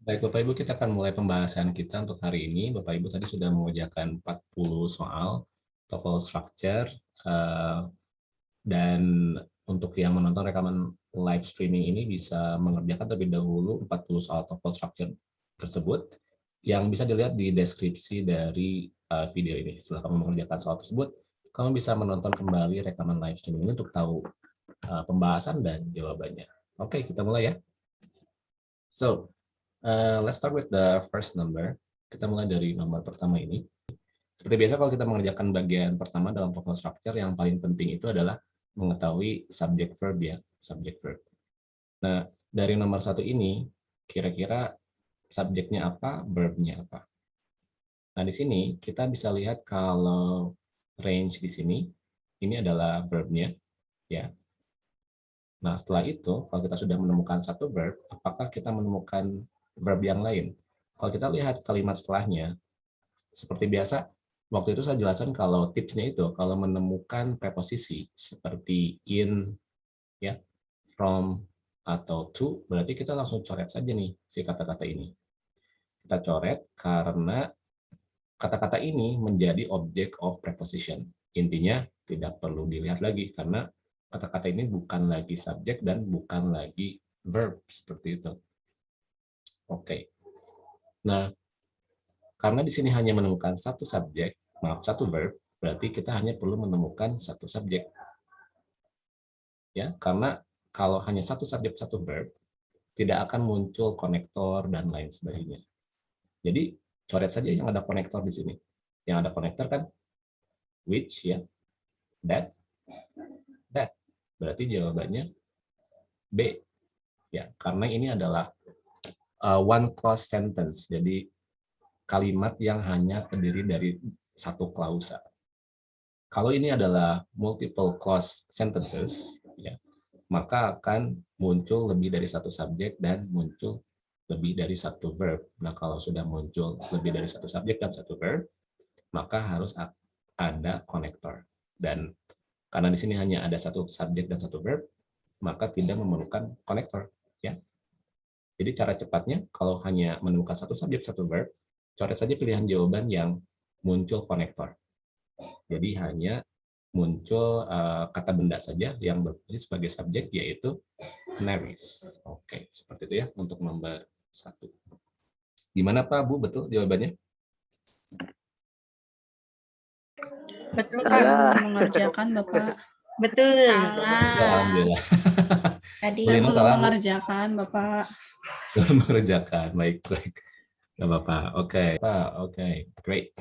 Baik Bapak Ibu, kita akan mulai pembahasan kita untuk hari ini. Bapak Ibu tadi sudah mengerjakan 40 soal TOEFL structure uh, dan untuk yang menonton rekaman live streaming ini bisa mengerjakan terlebih dahulu 40 soal TOEFL structure tersebut yang bisa dilihat di deskripsi dari uh, video ini. Setelah kamu mengerjakan soal tersebut, kamu bisa menonton kembali rekaman live streaming ini untuk tahu uh, pembahasan dan jawabannya. Oke, kita mulai ya. So, Uh, let's start with the first number. Kita mulai dari nomor pertama ini. Seperti biasa kalau kita mengerjakan bagian pertama dalam vocal structure, yang paling penting itu adalah mengetahui subject verb ya, subject verb. Nah, dari nomor satu ini, kira-kira subjeknya apa, verbnya apa. Nah, di sini kita bisa lihat kalau range di sini, ini adalah verbnya, ya. Nah, setelah itu, kalau kita sudah menemukan satu verb, apakah kita menemukan verb yang lain. Kalau kita lihat kalimat setelahnya, seperti biasa, waktu itu saya jelaskan kalau tipsnya itu, kalau menemukan preposisi seperti in, ya, from, atau to, berarti kita langsung coret saja nih si kata-kata ini. Kita coret karena kata-kata ini menjadi object of preposition. Intinya tidak perlu dilihat lagi karena kata-kata ini bukan lagi subjek dan bukan lagi verb seperti itu. Oke. Nah, karena di sini hanya menemukan satu subjek, maaf, satu verb, berarti kita hanya perlu menemukan satu subjek. Ya, karena kalau hanya satu subjek, satu verb, tidak akan muncul konektor dan lain sebagainya. Jadi, coret saja yang ada konektor di sini. Yang ada konektor kan which ya, that, that. Berarti jawabannya B. Ya, karena ini adalah uh, one clause sentence. Jadi kalimat yang hanya terdiri dari satu klausa. Kalau ini adalah multiple clause sentences, ya, maka akan muncul lebih dari satu subjek dan muncul lebih dari satu verb. Nah, kalau sudah muncul lebih dari satu subjek dan satu verb, maka harus ada konektor. Dan karena di sini hanya ada satu subjek dan satu verb, maka tidak memerlukan konektor. Ya, jadi cara cepatnya, kalau hanya menemukan satu subjek, satu verb, coret saja pilihan jawaban yang muncul konektor. Jadi hanya muncul uh, kata benda saja yang berfungsi sebagai subjek, yaitu canaries. Oke, seperti itu ya untuk nomor satu. Gimana Pak, Bu? Betul jawabannya? Betul, Pak. Mengerjakan, Bapak. Betul. Alhamdulillah. Tadi belum mengerjakan, Bapak. Belum mengerjakan, baik, baik. Gak apa-apa, oke. Okay. Pak, oke, okay. great.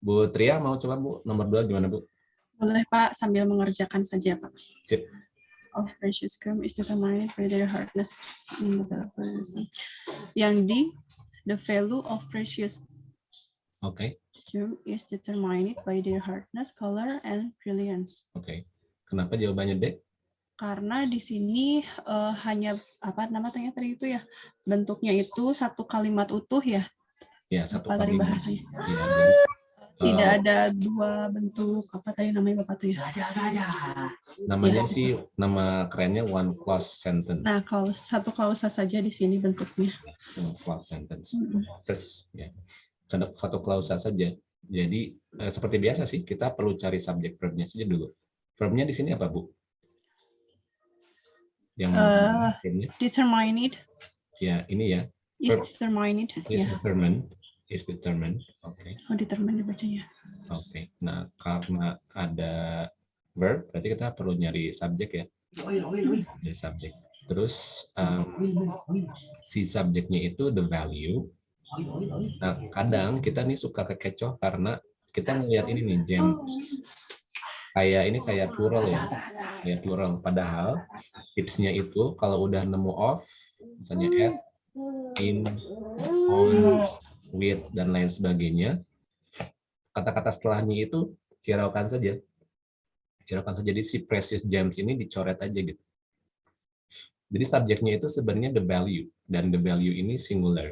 Bu Tria mau coba Bu, nomor dua gimana Bu? Boleh Pak, sambil mengerjakan saja Pak. Sip. Of precious gum is determined by their hardness. Yang di, the value of precious Oke. Okay. Gem is determined by their hardness, color, and brilliance. Oke. Okay. Kenapa jawabannya D? Karena di sini uh, hanya apa namanya tadi itu ya bentuknya itu satu kalimat utuh ya. Ya satu apa kalimat. tadi bahasanya. Ya, jadi, Tidak uh, ada dua bentuk apa tadi namanya bapak tuh ya. Namanya ya. sih nama kerennya one clause sentence. Nah kalau satu klausa saja di sini bentuknya. One clause sentence. Mm -hmm. Ses, ya. Satu, satu klausa saja. Jadi eh, seperti biasa sih kita perlu cari subjek verbnya saja dulu. Verbnya di sini apa bu? Yang uh, determined. Ya, ini ya. Is determined. Is yeah. determined. Is determined. Oke. Okay. Oh, determined bacanya. Oke. Okay. Nah, karena ada verb, berarti kita perlu nyari subjek ya. Nyari subjek. Terus um, si subjeknya itu the value. Nah, kadang kita nih suka kekecoh karena kita ngelihat ini nih gem kayak ini kayak plural ya. kayak plural padahal tipsnya itu kalau udah nemu off misalnya at in on with dan lain sebagainya kata-kata setelahnya itu hiraukan saja. Hiraukan saja. Jadi si precious gems ini dicoret aja gitu. Jadi subjeknya itu sebenarnya the value dan the value ini singular.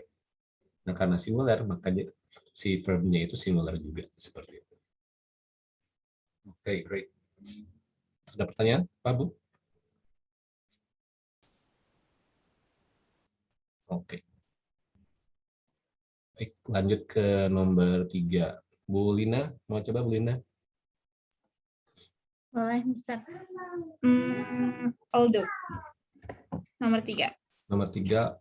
Nah karena singular maka si verbnya itu singular juga seperti itu Oke, okay, great. Ada pertanyaan, Pak Bu? Oke. Okay. Baik, lanjut ke nomor tiga. Bu Lina, mau coba Bu Lina? Boleh, Mister. Hmm, although. Nomor tiga. Nomor tiga,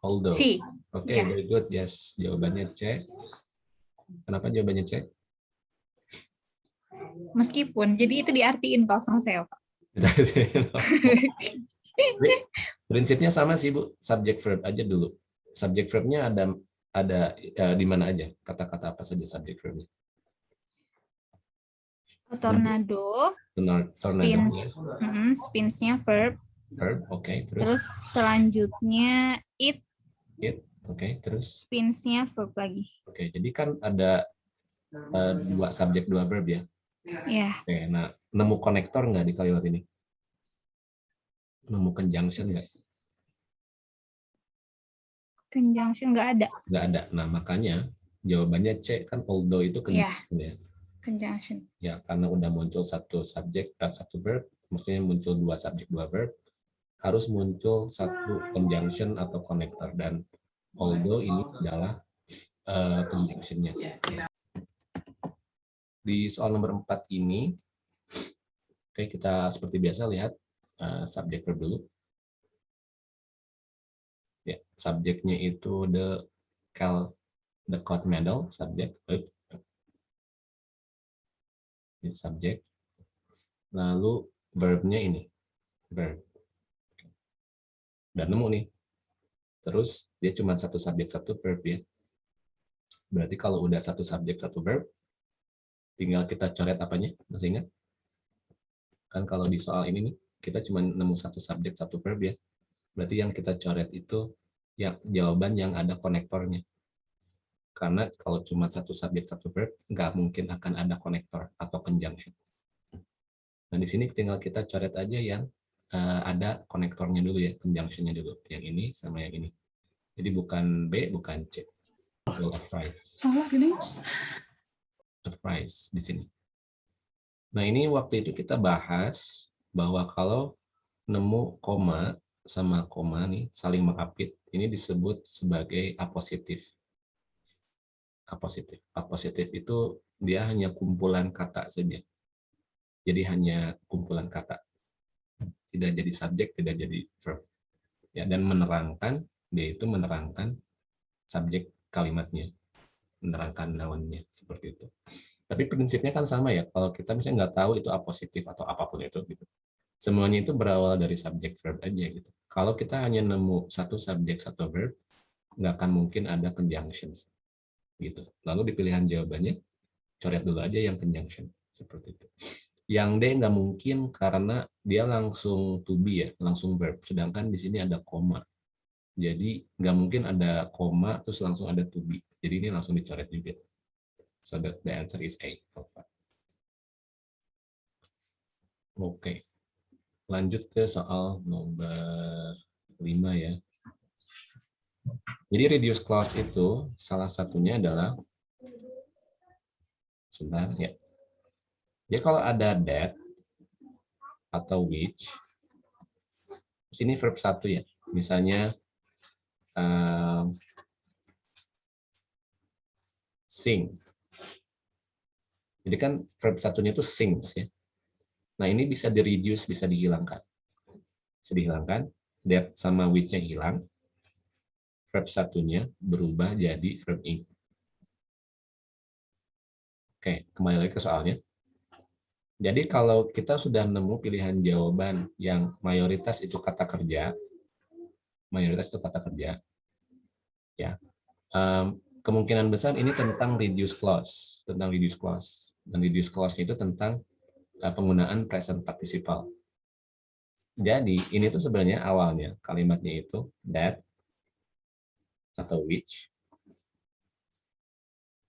although. C. Oke, Ya. very good. Yes, jawabannya C. Kenapa jawabannya C? Meskipun. Jadi itu diartiin kalau sama saya, Pak. Prinsipnya sama sih Bu, subject verb aja dulu. Subject verbnya ada ada eh, di mana aja? Kata-kata apa saja subject verbnya? Tornado, Tornado, spins, ya. mm, spinsnya verb. verb, oke. Terus, Terus selanjutnya it, oke. Terus, spinsnya verb lagi. oke. Jadi kan ada eh, dua subjek dua verb ya. Ya, Oke, nah nemu konektor nggak di kalimat ini? Nemu conjunction nggak? conjunction nggak ada. Nggak ada. Nah makanya jawabannya C kan although itu Iya. conjunction ya. Conjunction. Ya karena udah muncul satu subjek eh, satu verb, maksudnya muncul dua subjek dua verb, harus muncul satu conjunction atau konektor dan although ini adalah eh, conjunctionnya. Di soal nomor 4 ini, oke kita seperti biasa lihat eh, subjek dulu. Ya, subjeknya itu the cal the court medal subjek ini subjek. Lalu verbnya ini verb. Dan nemu nih. Terus dia cuma satu subjek satu verb ya. Berarti kalau udah satu subjek satu verb, tinggal kita coret apanya? Masih ingat? Kan kalau di soal ini nih, kita cuma nemu satu subjek satu verb ya. Berarti yang kita coret itu yang jawaban yang ada konektornya. Karena kalau cuma satu subjek satu verb, nggak mungkin akan ada konektor atau conjunction. Nah di sini tinggal kita coret aja yang eh, ada konektornya dulu ya, conjunctionnya dulu. Yang ini sama yang ini. Jadi bukan B, bukan C. Salah gini. Apprise di sini. Nah ini waktu itu kita bahas bahwa kalau nemu koma sama koma nih saling mengapit, ini disebut sebagai apositif. Apositif. Apositif itu dia hanya kumpulan kata saja. Jadi hanya kumpulan kata. Tidak jadi subjek, tidak jadi verb. Ya, dan menerangkan, dia itu menerangkan subjek kalimatnya. Menerangkan lawannya, seperti itu. Tapi prinsipnya kan sama ya, kalau kita misalnya nggak tahu itu apositif atau apa pun itu, gitu. semuanya itu berawal dari subjek verb aja gitu. Kalau kita hanya nemu satu subjek satu verb, nggak akan mungkin ada conjunctions gitu. Lalu di pilihan jawabannya coret dulu aja yang conjunction seperti itu. Yang D nggak mungkin karena dia langsung to be ya, langsung verb. Sedangkan di sini ada koma. Jadi nggak mungkin ada koma terus langsung ada to be. Jadi ini langsung dicoret juga. So that the answer is A. Oke. Lanjut ke soal nomor 5 ya. Jadi reduce clause itu salah satunya adalah sebentar ya. Jadi kalau ada that atau which, sini verb satu ya. Misalnya um, sing. Jadi kan verb satunya itu sings ya. Nah ini bisa di reduce, bisa dihilangkan. Bisa dihilangkan, that sama which-nya hilang, verb satunya berubah jadi verb ing. Oke, kembali lagi ke soalnya. Jadi kalau kita sudah nemu pilihan jawaban yang mayoritas itu kata kerja, mayoritas itu kata kerja, ya. Um, kemungkinan besar ini tentang reduce clause, tentang reduce clause, dan reduce clause itu tentang uh, penggunaan present participle. Jadi ini tuh sebenarnya awalnya kalimatnya itu that atau which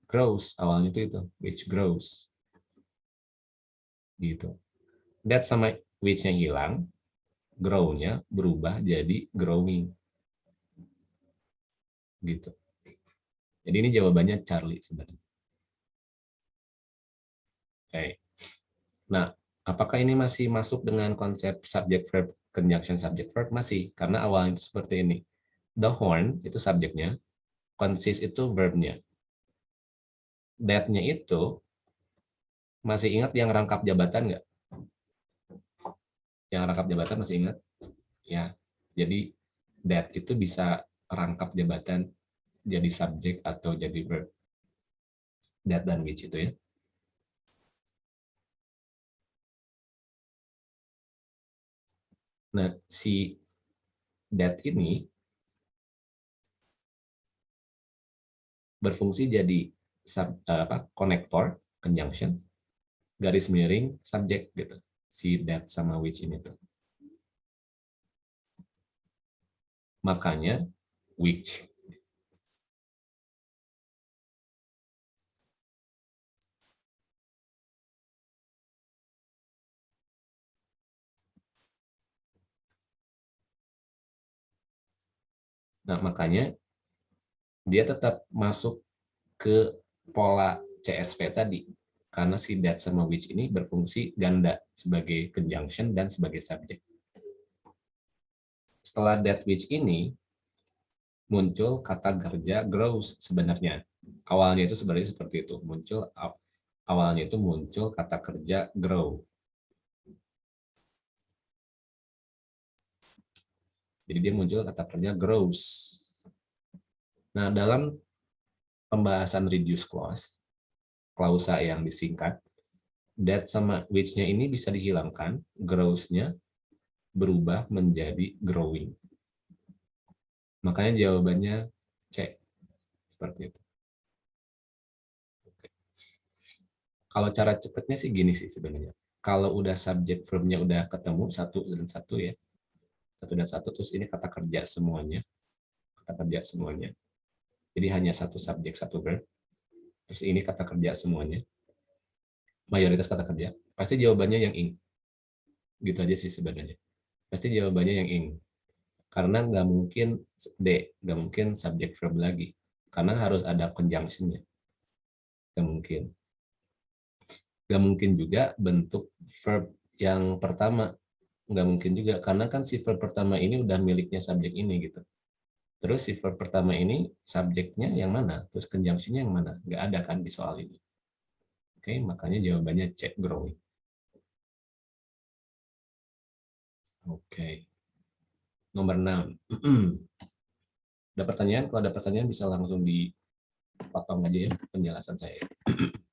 grows. Awalnya itu itu which grows. Gitu. That sama which-nya hilang grow-nya berubah jadi growing. Gitu. Jadi ini jawabannya Charlie sebenarnya. Oke. Nah apakah ini masih masuk dengan konsep subject verb conjunction subject verb? Masih karena awalnya seperti ini. The horn itu subjeknya consist itu verbnya. That-nya itu masih ingat yang rangkap jabatan nggak? Yang rangkap jabatan masih ingat? Ya, jadi that itu bisa rangkap jabatan jadi subjek atau jadi verb. That dan which itu ya. Nah, si that ini berfungsi jadi sub, apa, konektor, conjunction, garis miring, subjek gitu. Si that sama which ini tuh. Makanya which Nah, makanya dia tetap masuk ke pola CSV tadi. Karena si that sama which ini berfungsi ganda sebagai conjunction dan sebagai subjek. Setelah that which ini, muncul kata kerja grows sebenarnya. Awalnya itu sebenarnya seperti itu. Muncul awalnya itu muncul kata kerja grow. Jadi dia muncul kata kerja grows. Nah, dalam pembahasan reduce clause, klausa yang disingkat, that sama which-nya ini bisa dihilangkan, grows-nya berubah menjadi growing. Makanya jawabannya C. Seperti itu. Kalau cara cepatnya sih gini sih sebenarnya. Kalau udah subjek verb-nya udah ketemu satu dan satu ya, satu dan satu terus ini kata kerja semuanya kata kerja semuanya jadi hanya satu subjek satu verb terus ini kata kerja semuanya. Mayoritas kata kerja. Pasti jawabannya yang ing. Gitu aja sih sebenarnya. Pasti jawabannya yang ing. Karena nggak mungkin d nggak mungkin subjek verb lagi. Karena harus ada conjunctionnya. Nggak mungkin. Nggak mungkin juga bentuk verb yang pertama. Nggak mungkin juga. Karena kan si verb pertama ini udah miliknya subjek ini gitu terus si verb pertama ini subjeknya yang mana? Terus conjunctionnya yang mana? Nggak ada kan di soal ini. Oke makanya jawabannya C growing. Oke. Nomor 6 ada pertanyaan? Kalau ada pertanyaan bisa langsung dipotong aja ya penjelasan saya.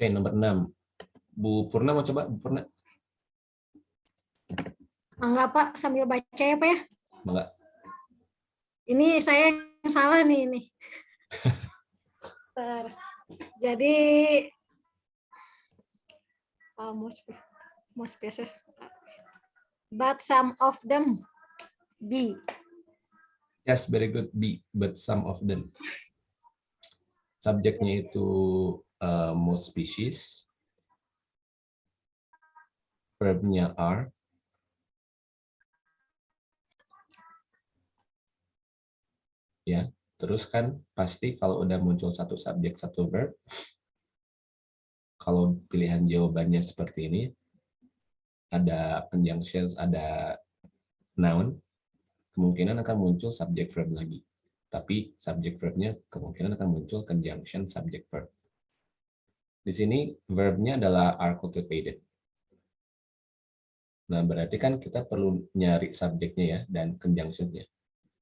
Oke, nomor 6. Bu Purna mau coba, Bu Purna? Enggak, Pak. Sambil baca ya, Pak ya? Enggak. Ini saya yang salah nih. ini. Jadi, oh, mau spesial. But some of them B. Yes, very good. B, but some of them. Subjeknya itu uh, most species, verbnya are. Ya, terus kan pasti kalau udah muncul satu subjek, satu verb, kalau pilihan jawabannya seperti ini, ada conjunctions, ada noun, kemungkinan akan muncul subject verb lagi. Tapi subject verbnya kemungkinan akan muncul conjunction subject verb. Di sini verbnya adalah are cultivated. Nah, berarti kan kita perlu nyari subjeknya ya dan conjunctionnya.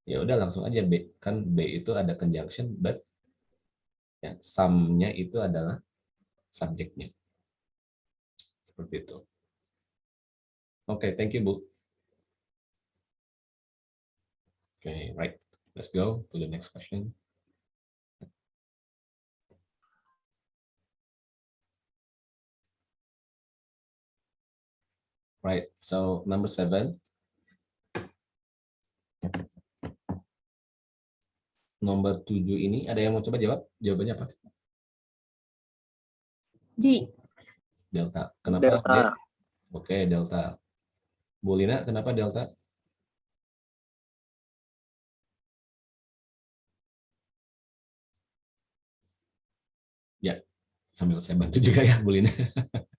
Ya udah langsung aja B. Kan B itu ada conjunction but ya, some-nya itu adalah subjeknya. Seperti itu. Oke, okay, thank you, Bu. Oke, okay, right. Let's go to the next question. Right, so number seven. Nomor tujuh ini, ada yang mau coba jawab? Jawabannya apa? G. Delta. Kenapa? Delta. Oke, okay, Delta. Bu Lina, kenapa Delta? Ya, sambil saya bantu juga ya, Bu Lina.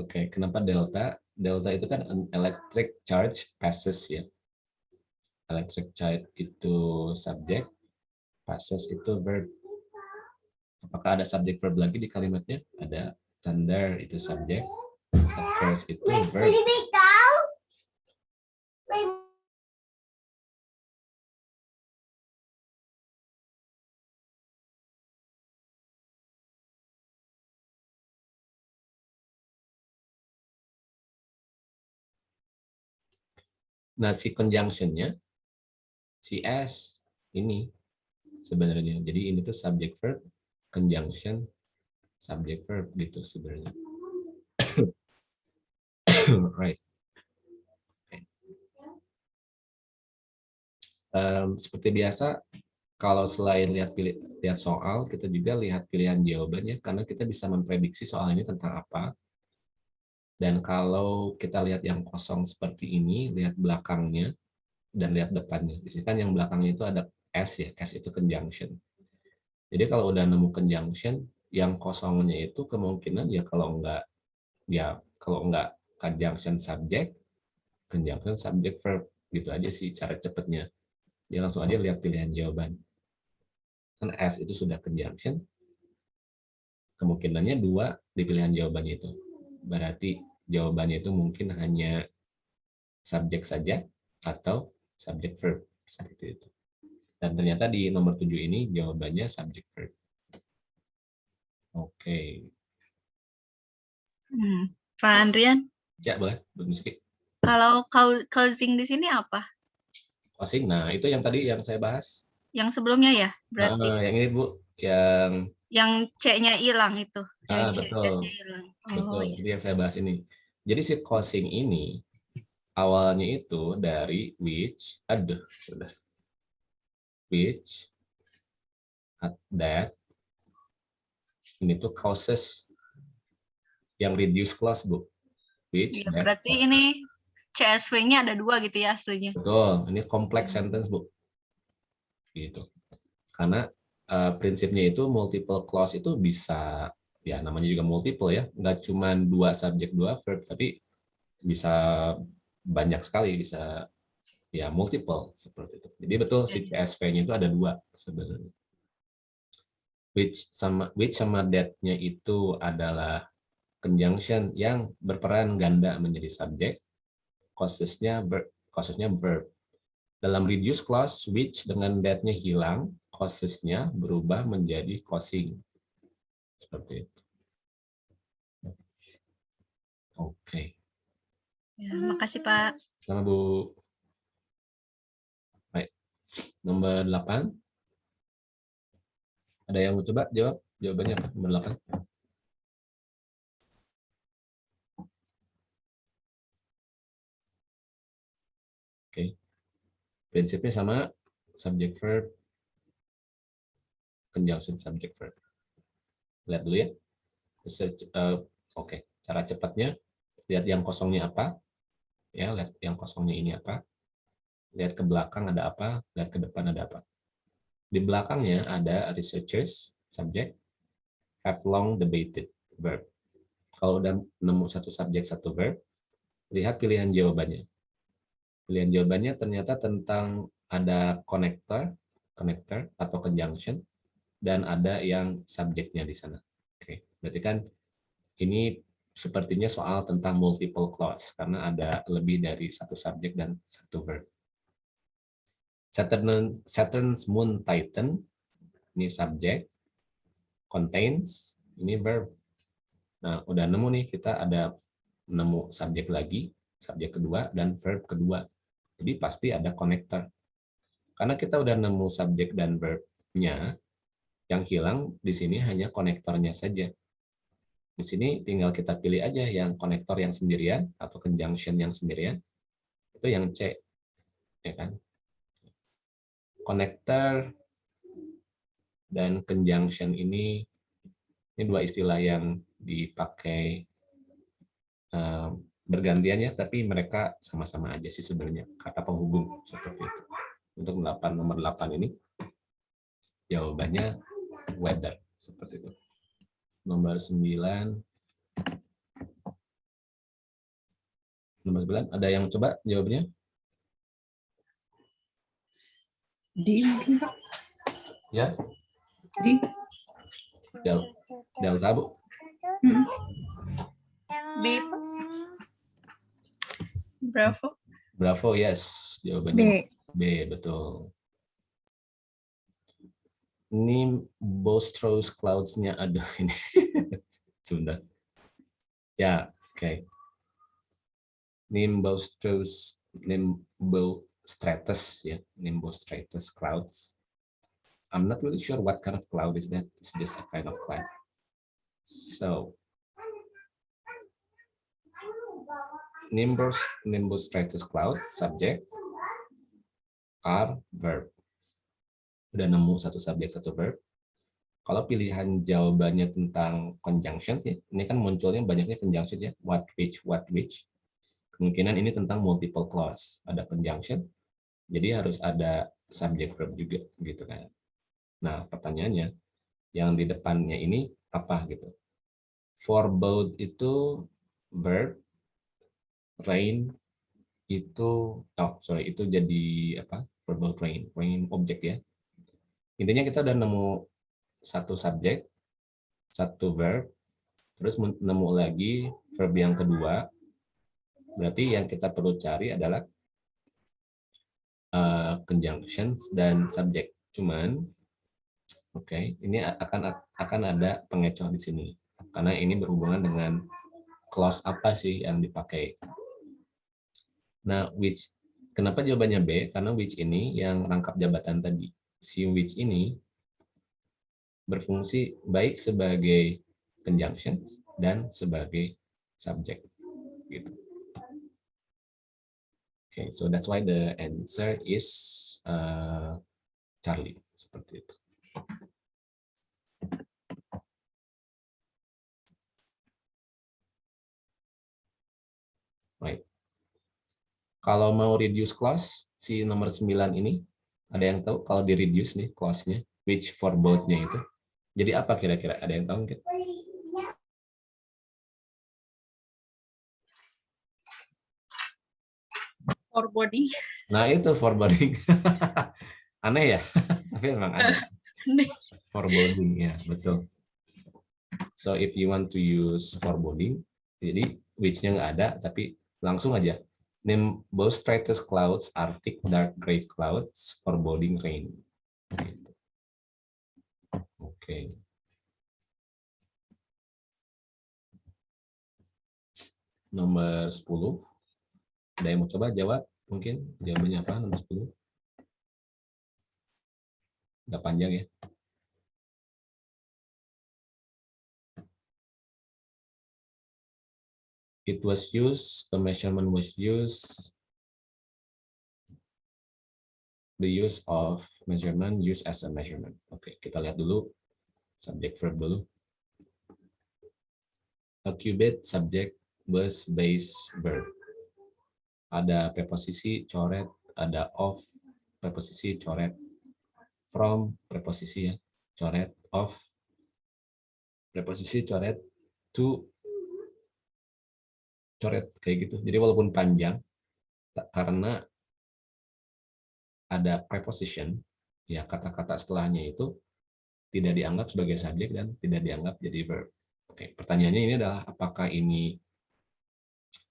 Oke, okay. kenapa delta? Delta itu kan electric charge passes ya. Electric child itu subjek, passes itu verb. Apakah ada subjek verb lagi di kalimatnya? Ada thunder itu subjek, occurs itu verb. Nah, si conjunction-nya, si ini sebenarnya. Jadi ini tuh subject verb, conjunction, subject verb gitu sebenarnya. right. Um, seperti biasa, kalau selain lihat pilih, lihat soal, kita juga lihat pilihan jawabannya karena kita bisa memprediksi soal ini tentang apa. Dan kalau kita lihat yang kosong seperti ini, lihat belakangnya dan lihat depannya. Di sini kan yang belakangnya itu ada S ya, S itu conjunction. Jadi kalau udah nemu conjunction, yang kosongnya itu kemungkinan ya kalau enggak ya kalau enggak conjunction subject, conjunction subject verb gitu aja sih cara cepatnya. Dia langsung aja lihat pilihan jawaban. Kan S itu sudah conjunction, kemungkinannya dua di pilihan jawabannya itu. Berarti jawabannya itu mungkin hanya subjek saja atau subjek verb seperti itu. Dan ternyata di nomor 7 ini jawabannya subjek verb. Oke. Okay. Hmm. Pak Andrian? Ya, boleh. Kalau causing di sini apa? Causing, nah itu yang tadi yang saya bahas. Yang sebelumnya ya, berarti? Nah, yang ini Bu, yang... Yang C-nya hilang itu. Ah, betul. hilang. Oh, betul, ya. jadi yang saya bahas ini. Jadi si causing ini awalnya itu dari which, aduh, sudah. Which, at that, ini tuh causes yang reduce clause, Bu. Which, Ya, berarti ini CSV-nya ada dua gitu ya aslinya. Betul, ini complex sentence, Bu. Gitu. Karena eh, prinsipnya itu multiple clause itu bisa ya namanya juga multiple ya, nggak cuma dua subjek dua verb, tapi bisa banyak sekali, bisa ya multiple seperti itu. Jadi betul si CSV-nya itu ada dua sebenarnya. Which sama which sama that-nya itu adalah conjunction yang berperan ganda menjadi subjek, causesnya verb, causesnya verb. Dalam reduce clause, which dengan that-nya hilang, causesnya berubah menjadi causing. Seperti itu. Oke. Ya, makasih Pak. Sama Bu. Baik. Nomor 8. Ada yang mau coba jawab? Jawabannya apa? Nomor 8. Oke. Prinsipnya sama, subject verb, conjunction subject verb. Lihat dulu ya. Research, uh, Oke, cara cepatnya lihat yang kosongnya apa. Ya, lihat yang kosongnya ini apa. Lihat ke belakang ada apa, lihat ke depan ada apa. Di belakangnya ada researchers, subject, have long debated, verb. Kalau udah nemu satu subjek, satu verb, lihat pilihan jawabannya. Pilihan jawabannya ternyata tentang ada connector, connector atau conjunction, dan ada yang subjeknya di sana. Oke, berarti kan ini sepertinya soal tentang multiple clause karena ada lebih dari satu subjek dan satu verb. Saturn, Saturn's moon Titan ini subjek, contains ini verb. Nah, udah nemu nih kita ada nemu subjek lagi, subjek kedua dan verb kedua. Jadi pasti ada connector. Karena kita udah nemu subjek dan verbnya, yang hilang di sini hanya konektornya saja. Di sini tinggal kita pilih aja yang konektor yang sendirian atau conjunction yang sendirian. Itu yang C. Ya kan? Konektor dan conjunction ini ini dua istilah yang dipakai uh, bergantian ya, tapi mereka sama-sama aja sih sebenarnya kata penghubung seperti itu. Untuk 8 nomor 8 ini jawabannya weather seperti itu. Nomor 9 Nomor 9 ada yang coba jawabannya? Di. Ya, Di. del, delta Bu. Mm. B. Bravo. Bravo, yes. Jawabannya B, betul. Ini Bostrous Clouds-nya, aduh ini. Sebentar. Ya, oke. Nimbus Nimbostratus, ya. Nimbostratus Clouds. I'm not really sure what kind of cloud is that. It's just a kind of cloud. So, Nimbus, Nimbus stratus cloud, subject, are verb. Udah nemu satu subjek, satu verb. Kalau pilihan jawabannya tentang conjunction, sih, ini kan munculnya banyaknya conjunction ya, what, which, what, which. Kemungkinan ini tentang multiple clause, ada conjunction, jadi harus ada subject verb juga, gitu kan. Nah, pertanyaannya, yang di depannya ini apa gitu? For both itu verb, rain itu oh sorry itu jadi apa verbal rain rain objek ya intinya kita udah nemu satu subjek satu verb terus nemu lagi verb yang kedua berarti yang kita perlu cari adalah uh, conjunctions dan subjek cuman oke okay, ini akan akan ada pengecoh di sini karena ini berhubungan dengan clause apa sih yang dipakai Nah, which kenapa jawabannya B? Karena which ini yang rangkap jabatan tadi. Which ini berfungsi baik sebagai conjunction dan sebagai subject. Gitu. Okay, so that's why the answer is uh, Charlie seperti itu. Right. Kalau mau reduce clause, si nomor 9 ini, ada yang tahu kalau di reduce nih clause-nya, which for both-nya itu. Jadi apa kira-kira? Ada yang tahu mungkin? Foreboding. Nah itu foreboding. Aneh ya? Tapi memang ada. Foreboding, ya betul. So if you want to use foreboding, jadi which-nya nggak ada, tapi langsung aja Nimbus stratus clouds are thick dark gray clouds foreboding rain. Gitu. Oke. Okay. Nomor 10. Ada yang mau coba jawab? Mungkin jawabannya apa nomor 10? Nggak panjang ya. It was used, the measurement was used, the use of measurement used as a measurement. Oke, okay, kita lihat dulu subject verb dulu. A cubit subject was base verb. Ada preposisi coret, ada of preposisi coret, from preposisi ya, coret, of preposisi coret, to coret kayak gitu. Jadi walaupun panjang, karena ada preposition, ya kata-kata setelahnya itu tidak dianggap sebagai subjek dan tidak dianggap jadi verb. Oke, pertanyaannya ini adalah apakah ini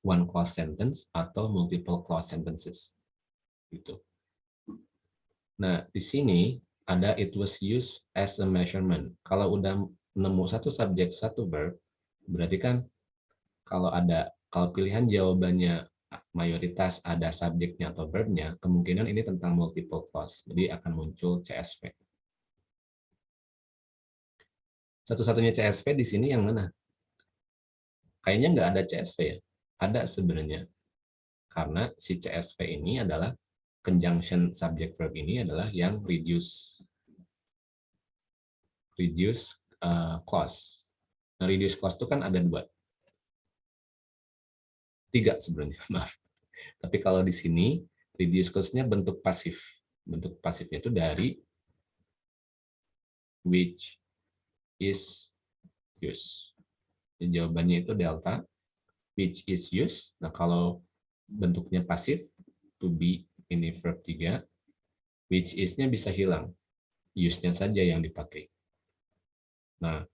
one clause sentence atau multiple clause sentences. Gitu. Nah, di sini ada it was used as a measurement. Kalau udah nemu satu subjek, satu verb, berarti kan kalau ada kalau pilihan jawabannya mayoritas ada subjeknya atau verbnya, kemungkinan ini tentang multiple clause. Jadi akan muncul CSV. Satu-satunya CSV di sini yang mana? Kayaknya nggak ada CSV ya. Ada sebenarnya. Karena si CSV ini adalah conjunction subject verb ini adalah yang reduce reduce uh, clause. Nah, reduce clause itu kan ada dua tiga sebenarnya, maaf. Tapi kalau di sini, reduce cost-nya bentuk pasif. Bentuk pasifnya itu dari which is use. Jadi jawabannya itu delta, which is use. Nah, kalau bentuknya pasif, to be ini verb 3, which is-nya bisa hilang. Use-nya saja yang dipakai. Nah,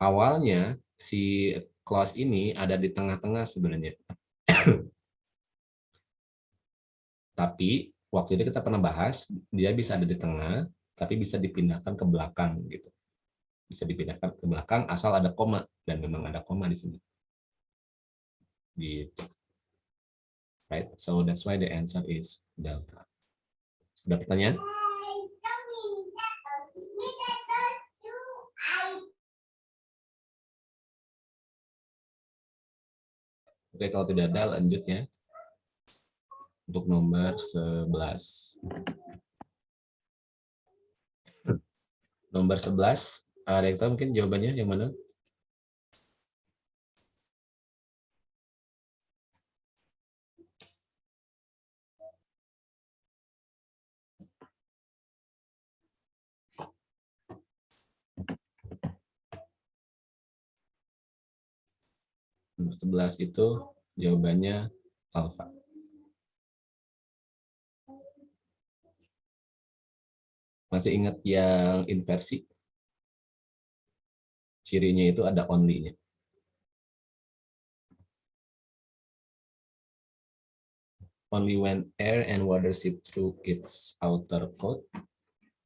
awalnya si clause ini ada di tengah-tengah sebenarnya. Tapi waktu itu kita pernah bahas, dia bisa ada di tengah, tapi bisa dipindahkan ke belakang gitu. Bisa dipindahkan ke belakang asal ada koma dan memang ada koma di sini. Gitu. Right? So that's why the answer is delta. Ada pertanyaan? Oke, kalau tidak ada lanjut ya. Untuk nomor 11. Nomor 11, ada yang tahu mungkin jawabannya yang mana? Nomor 11 itu jawabannya alfa. Masih ingat yang inversi? Cirinya itu ada only-nya. Only when air and water seep through its outer coat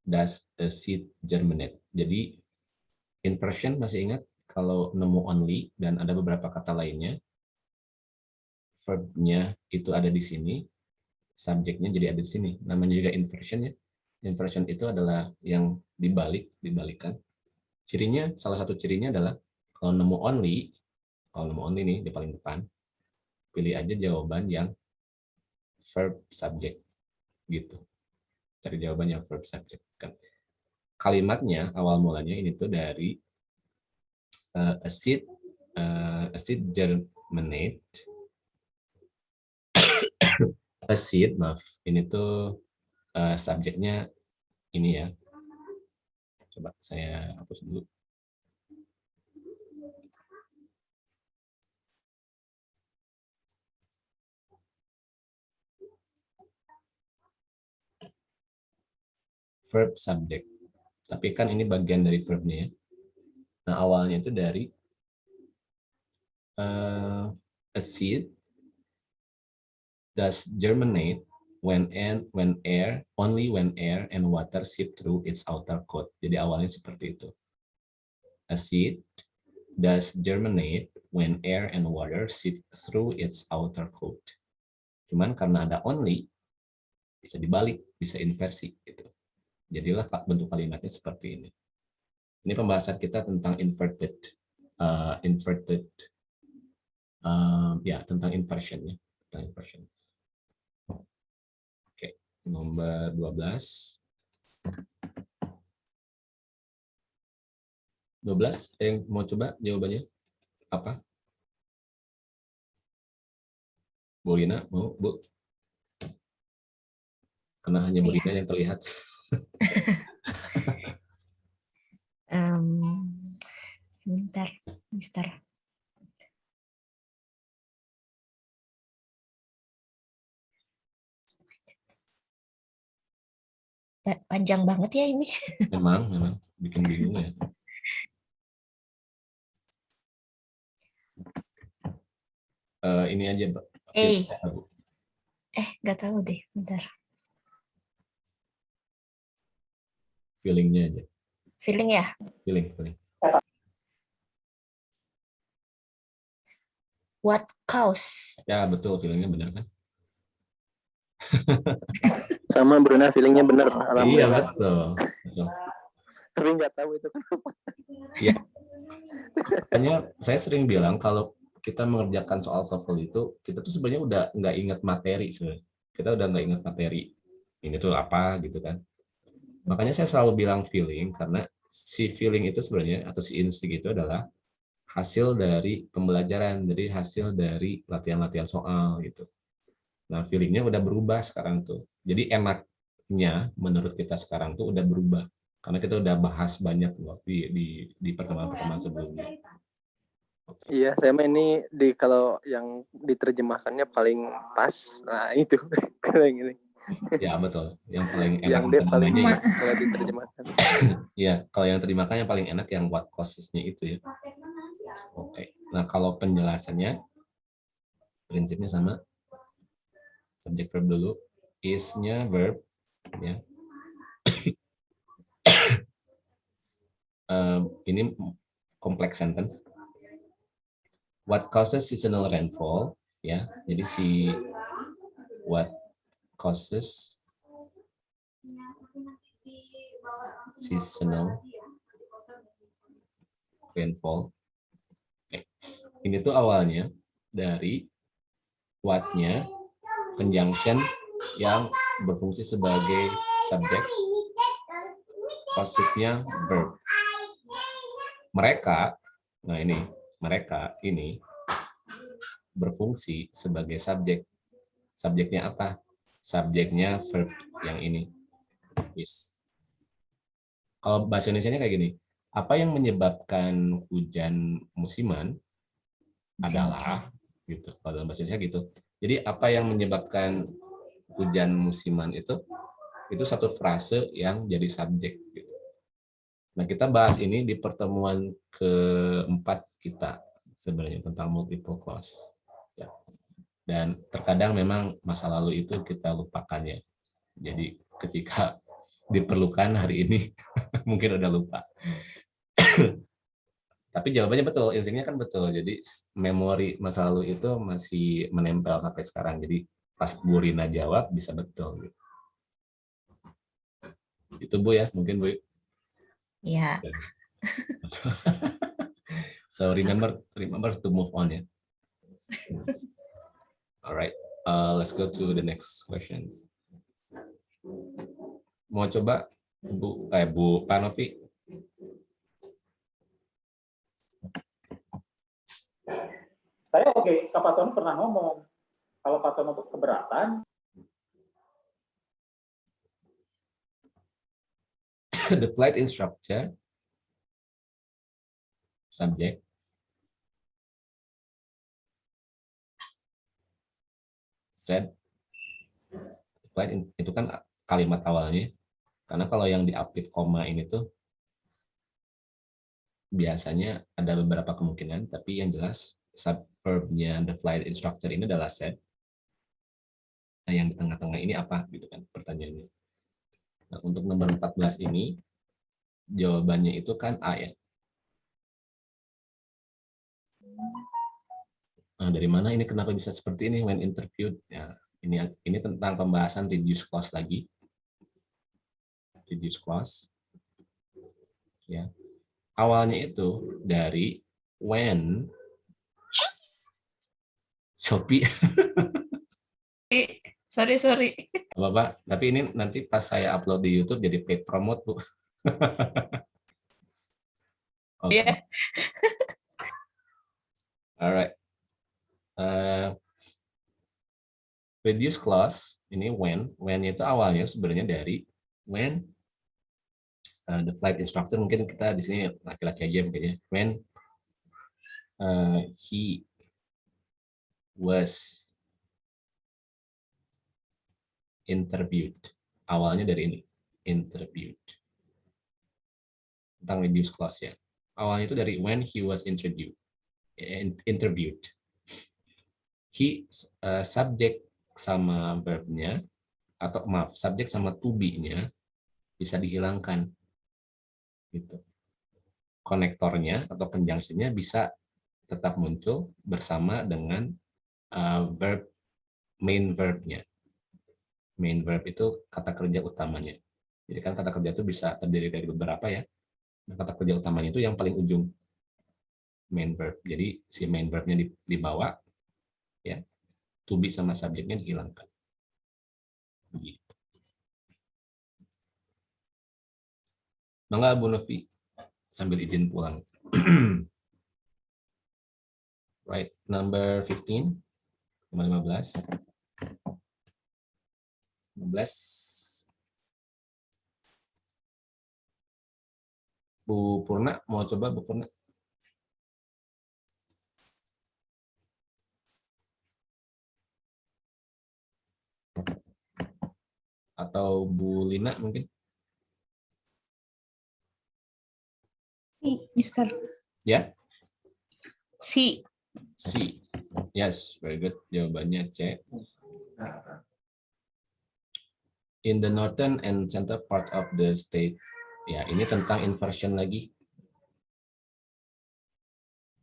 does a seed germinate. Jadi inversion masih ingat kalau nemu only dan ada beberapa kata lainnya, verb-nya itu ada di sini, subjeknya jadi ada di sini. Namanya juga inversion ya. Inversion itu adalah yang dibalik, dibalikan. Cirinya, salah satu cirinya adalah kalau nemu only, kalau nemu only nih di paling depan, pilih aja jawaban yang verb subject gitu. Cari jawaban yang verb subject kan. Kalimatnya awal mulanya ini tuh dari uh, a seed uh, a seed germinate. A seed maaf ini tuh uh, subjeknya ini ya. Coba saya hapus dulu. Verb subject. Tapi kan ini bagian dari verbnya ya Nah, awalnya itu dari uh, a seed does germinate when and when air only when air and water seep through its outer coat. Jadi awalnya seperti itu. A seed does germinate when air and water seep through its outer coat. Cuman karena ada only bisa dibalik, bisa inversi gitu. Jadilah bentuk kalimatnya seperti ini. Ini pembahasan kita tentang inverted, uh, inverted, uh, ya tentang inversion ya, tentang inversion. Oke, nomor 12. 12, yang mau coba jawabannya apa? Bu Lina, mau Bu? Karena hanya Bu Lina yang terlihat. Um, sebentar, Mister. Panjang banget ya ini. Memang, memang bikin bingung ya. Uh, ini aja, Mbak. Eh, eh, nggak tahu deh, bentar. Feelingnya aja. Feeling ya? Feeling, feeling. What cause? Ya, betul. Feelingnya benar kan? Sama Bruna, feelingnya benar. Iya, betul. betul. Tapi nggak tahu itu kenapa. Iya. Hanya saya sering bilang kalau kita mengerjakan soal TOEFL itu, kita tuh sebenarnya udah nggak ingat materi sebenarnya. Kita udah nggak ingat materi. Ini tuh apa gitu kan. Makanya saya selalu bilang feeling karena si feeling itu sebenarnya atau si insting itu adalah hasil dari pembelajaran, dari hasil dari latihan-latihan soal gitu. Nah, feelingnya udah berubah sekarang tuh. Jadi enaknya menurut kita sekarang tuh udah berubah karena kita udah bahas banyak loh di di, di pertemuan-pertemuan sebelumnya. Iya, saya mah ini di kalau yang diterjemahkannya paling pas. Nah, itu kalau yang ini. Ya betul. Yang paling enak yang dia paling ya. kalau diterjemahkan. Ya, kalau yang terjemahkan yang paling enak yang what causes-nya itu ya. Oke. Nah, kalau penjelasannya prinsipnya sama. Subjek verb dulu. Is-nya verb ya. Eh, ini kompleks sentence. What causes seasonal rainfall ya. Jadi si what causes seasonal rainfall. Oke. Ini tuh awalnya dari what-nya conjunction yang berfungsi sebagai subjek, posisinya verb. Mereka, nah ini, mereka ini berfungsi sebagai subjek. Subjeknya apa? Subjeknya verb yang ini. Is. Kalau bahasa Indonesia kayak gini, apa yang menyebabkan hujan musiman adalah gitu. Kalau dalam bahasa Indonesia gitu. Jadi apa yang menyebabkan hujan musiman itu itu satu frase yang jadi subjek gitu. Nah, kita bahas ini di pertemuan keempat kita sebenarnya tentang multiple clause. Dan terkadang memang masa lalu itu kita lupakan ya. Jadi ketika diperlukan hari ini mungkin udah lupa. Tapi jawabannya betul, instingnya kan betul. Jadi memori masa lalu itu masih menempel sampai sekarang. Jadi pas Bu Rina jawab bisa betul. gitu. Itu Bu ya, mungkin Bu. Ya, so remember remember to move on ya. Alright, uh, let's go to the next questions. Mau coba Bu eh Bu Panovi Saya oke, Kak Patono pernah ngomong, kalau Patono keberatan, the flight instructor subject in- itu kan kalimat awalnya. Karena kalau yang diapit koma ini tuh biasanya ada beberapa kemungkinan tapi yang jelas subverbnya the flight instructor ini adalah said nah yang di tengah-tengah ini apa gitu kan pertanyaannya. Nah, untuk nomor 14 ini, jawabannya itu kan A ya. Nah, dari mana ini kenapa bisa seperti ini when interviewed? Ya, ini ini tentang pembahasan reduce clause lagi. Reduce clause. Ya. Awalnya itu dari when Shopee Sorry, sorry. Bapak, tapi ini nanti pas saya upload di YouTube jadi paid promote, Bu. Iya. Alright. Uh, reduce clause ini when, when itu awalnya sebenarnya dari when uh, the flight instructor mungkin kita di sini laki-laki aja mungkin ya. When uh, he was interviewed. Awalnya dari ini, interviewed. Tentang reduce clause ya. Awalnya itu dari when he was introduced, interviewed. He uh, subject sama verbnya atau maaf subjek sama to be-nya bisa dihilangkan gitu. Konektornya atau conjunction-nya bisa tetap muncul bersama dengan uh, verb main verb-nya main verb itu kata kerja utamanya. Jadi kan kata kerja itu bisa terdiri dari beberapa ya. Nah, kata kerja utamanya itu yang paling ujung main verb. Jadi si main verbnya dibawa, ya, to be sama subjeknya dihilangkan. Begitu. Mangga Bu Novi sambil izin pulang. right, number 15, nomor 15. 15 Bu Purna mau coba Bu Purna Atau Bu Lina mungkin? Mister. Ya? Si. C. Yes, very good. Jawabannya C. In the northern and center part of the state. Ya, ini tentang inversion lagi.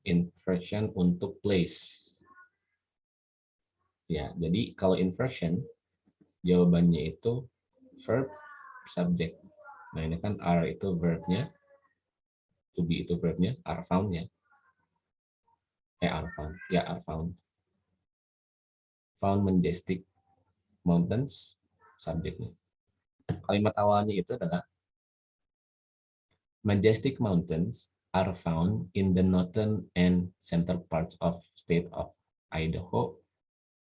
Inversion untuk place. Ya, jadi kalau inversion, jawabannya itu verb, subject. Nah, ini kan are itu verbnya, to be itu verbnya, are found-nya. Eh are found. Ya are found. Found majestic mountains subjeknya kalimat awalnya itu adalah majestic mountains are found in the northern and center parts of state of Idaho.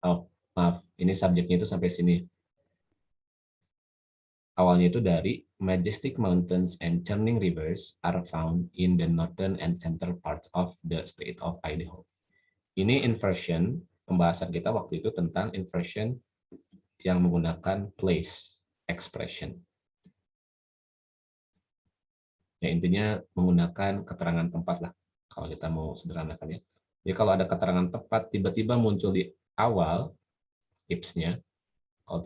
Oh maaf ini subjeknya itu sampai sini awalnya itu dari majestic mountains and churning rivers are found in the northern and central parts of the state of Idaho. Ini inversion, pembahasan kita waktu itu tentang inversion yang menggunakan place expression. Ya, intinya menggunakan keterangan tempat lah, kalau kita mau sederhanakan ya. Jadi kalau ada keterangan tempat, tiba-tiba muncul di awal, tipsnya, kalau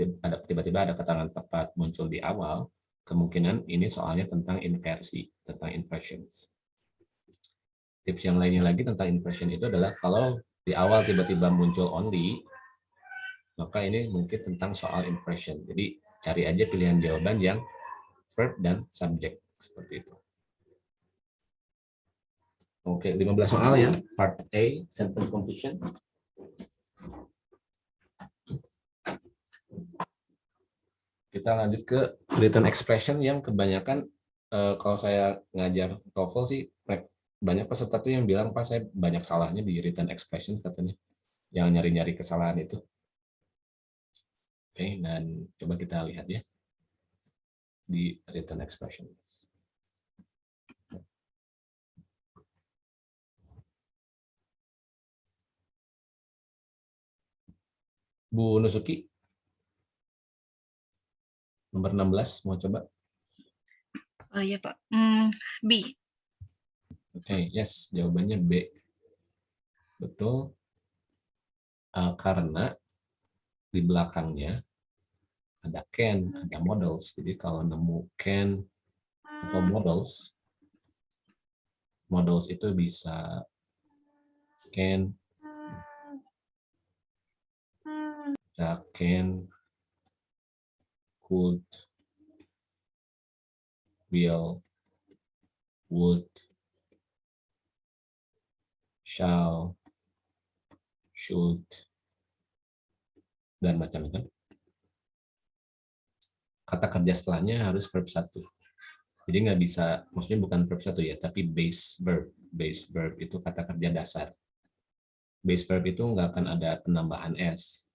tiba-tiba ada keterangan tepat muncul di awal, kemungkinan ini soalnya tentang inversi, tentang inversions. Tips yang lainnya lagi tentang inversion itu adalah kalau di awal tiba-tiba muncul only, maka ini mungkin tentang soal inversion. Jadi cari aja pilihan jawaban yang verb dan subject seperti itu. Oke, 15 soal ya. Part A, sentence completion. Kita lanjut ke written expression yang kebanyakan eh, kalau saya ngajar TOEFL sih banyak peserta tuh yang bilang pas saya banyak salahnya di written expression katanya. Yang nyari-nyari kesalahan itu. Oke, dan coba kita lihat ya di written expressions. Bu Nusuki. Nomor 16, mau coba? Oh iya Pak. Hmm, B. Oke, okay, yes, jawabannya B. Betul. Uh, karena di belakangnya ada can, ada models. Jadi kalau nemu can atau models, models itu bisa can, bisa can, could, will, would, shall, should, dan macam-macam. Kata kerja setelahnya harus verb satu. Jadi nggak bisa, maksudnya bukan verb satu ya, tapi base verb. Base verb itu kata kerja dasar. Base verb itu nggak akan ada penambahan s.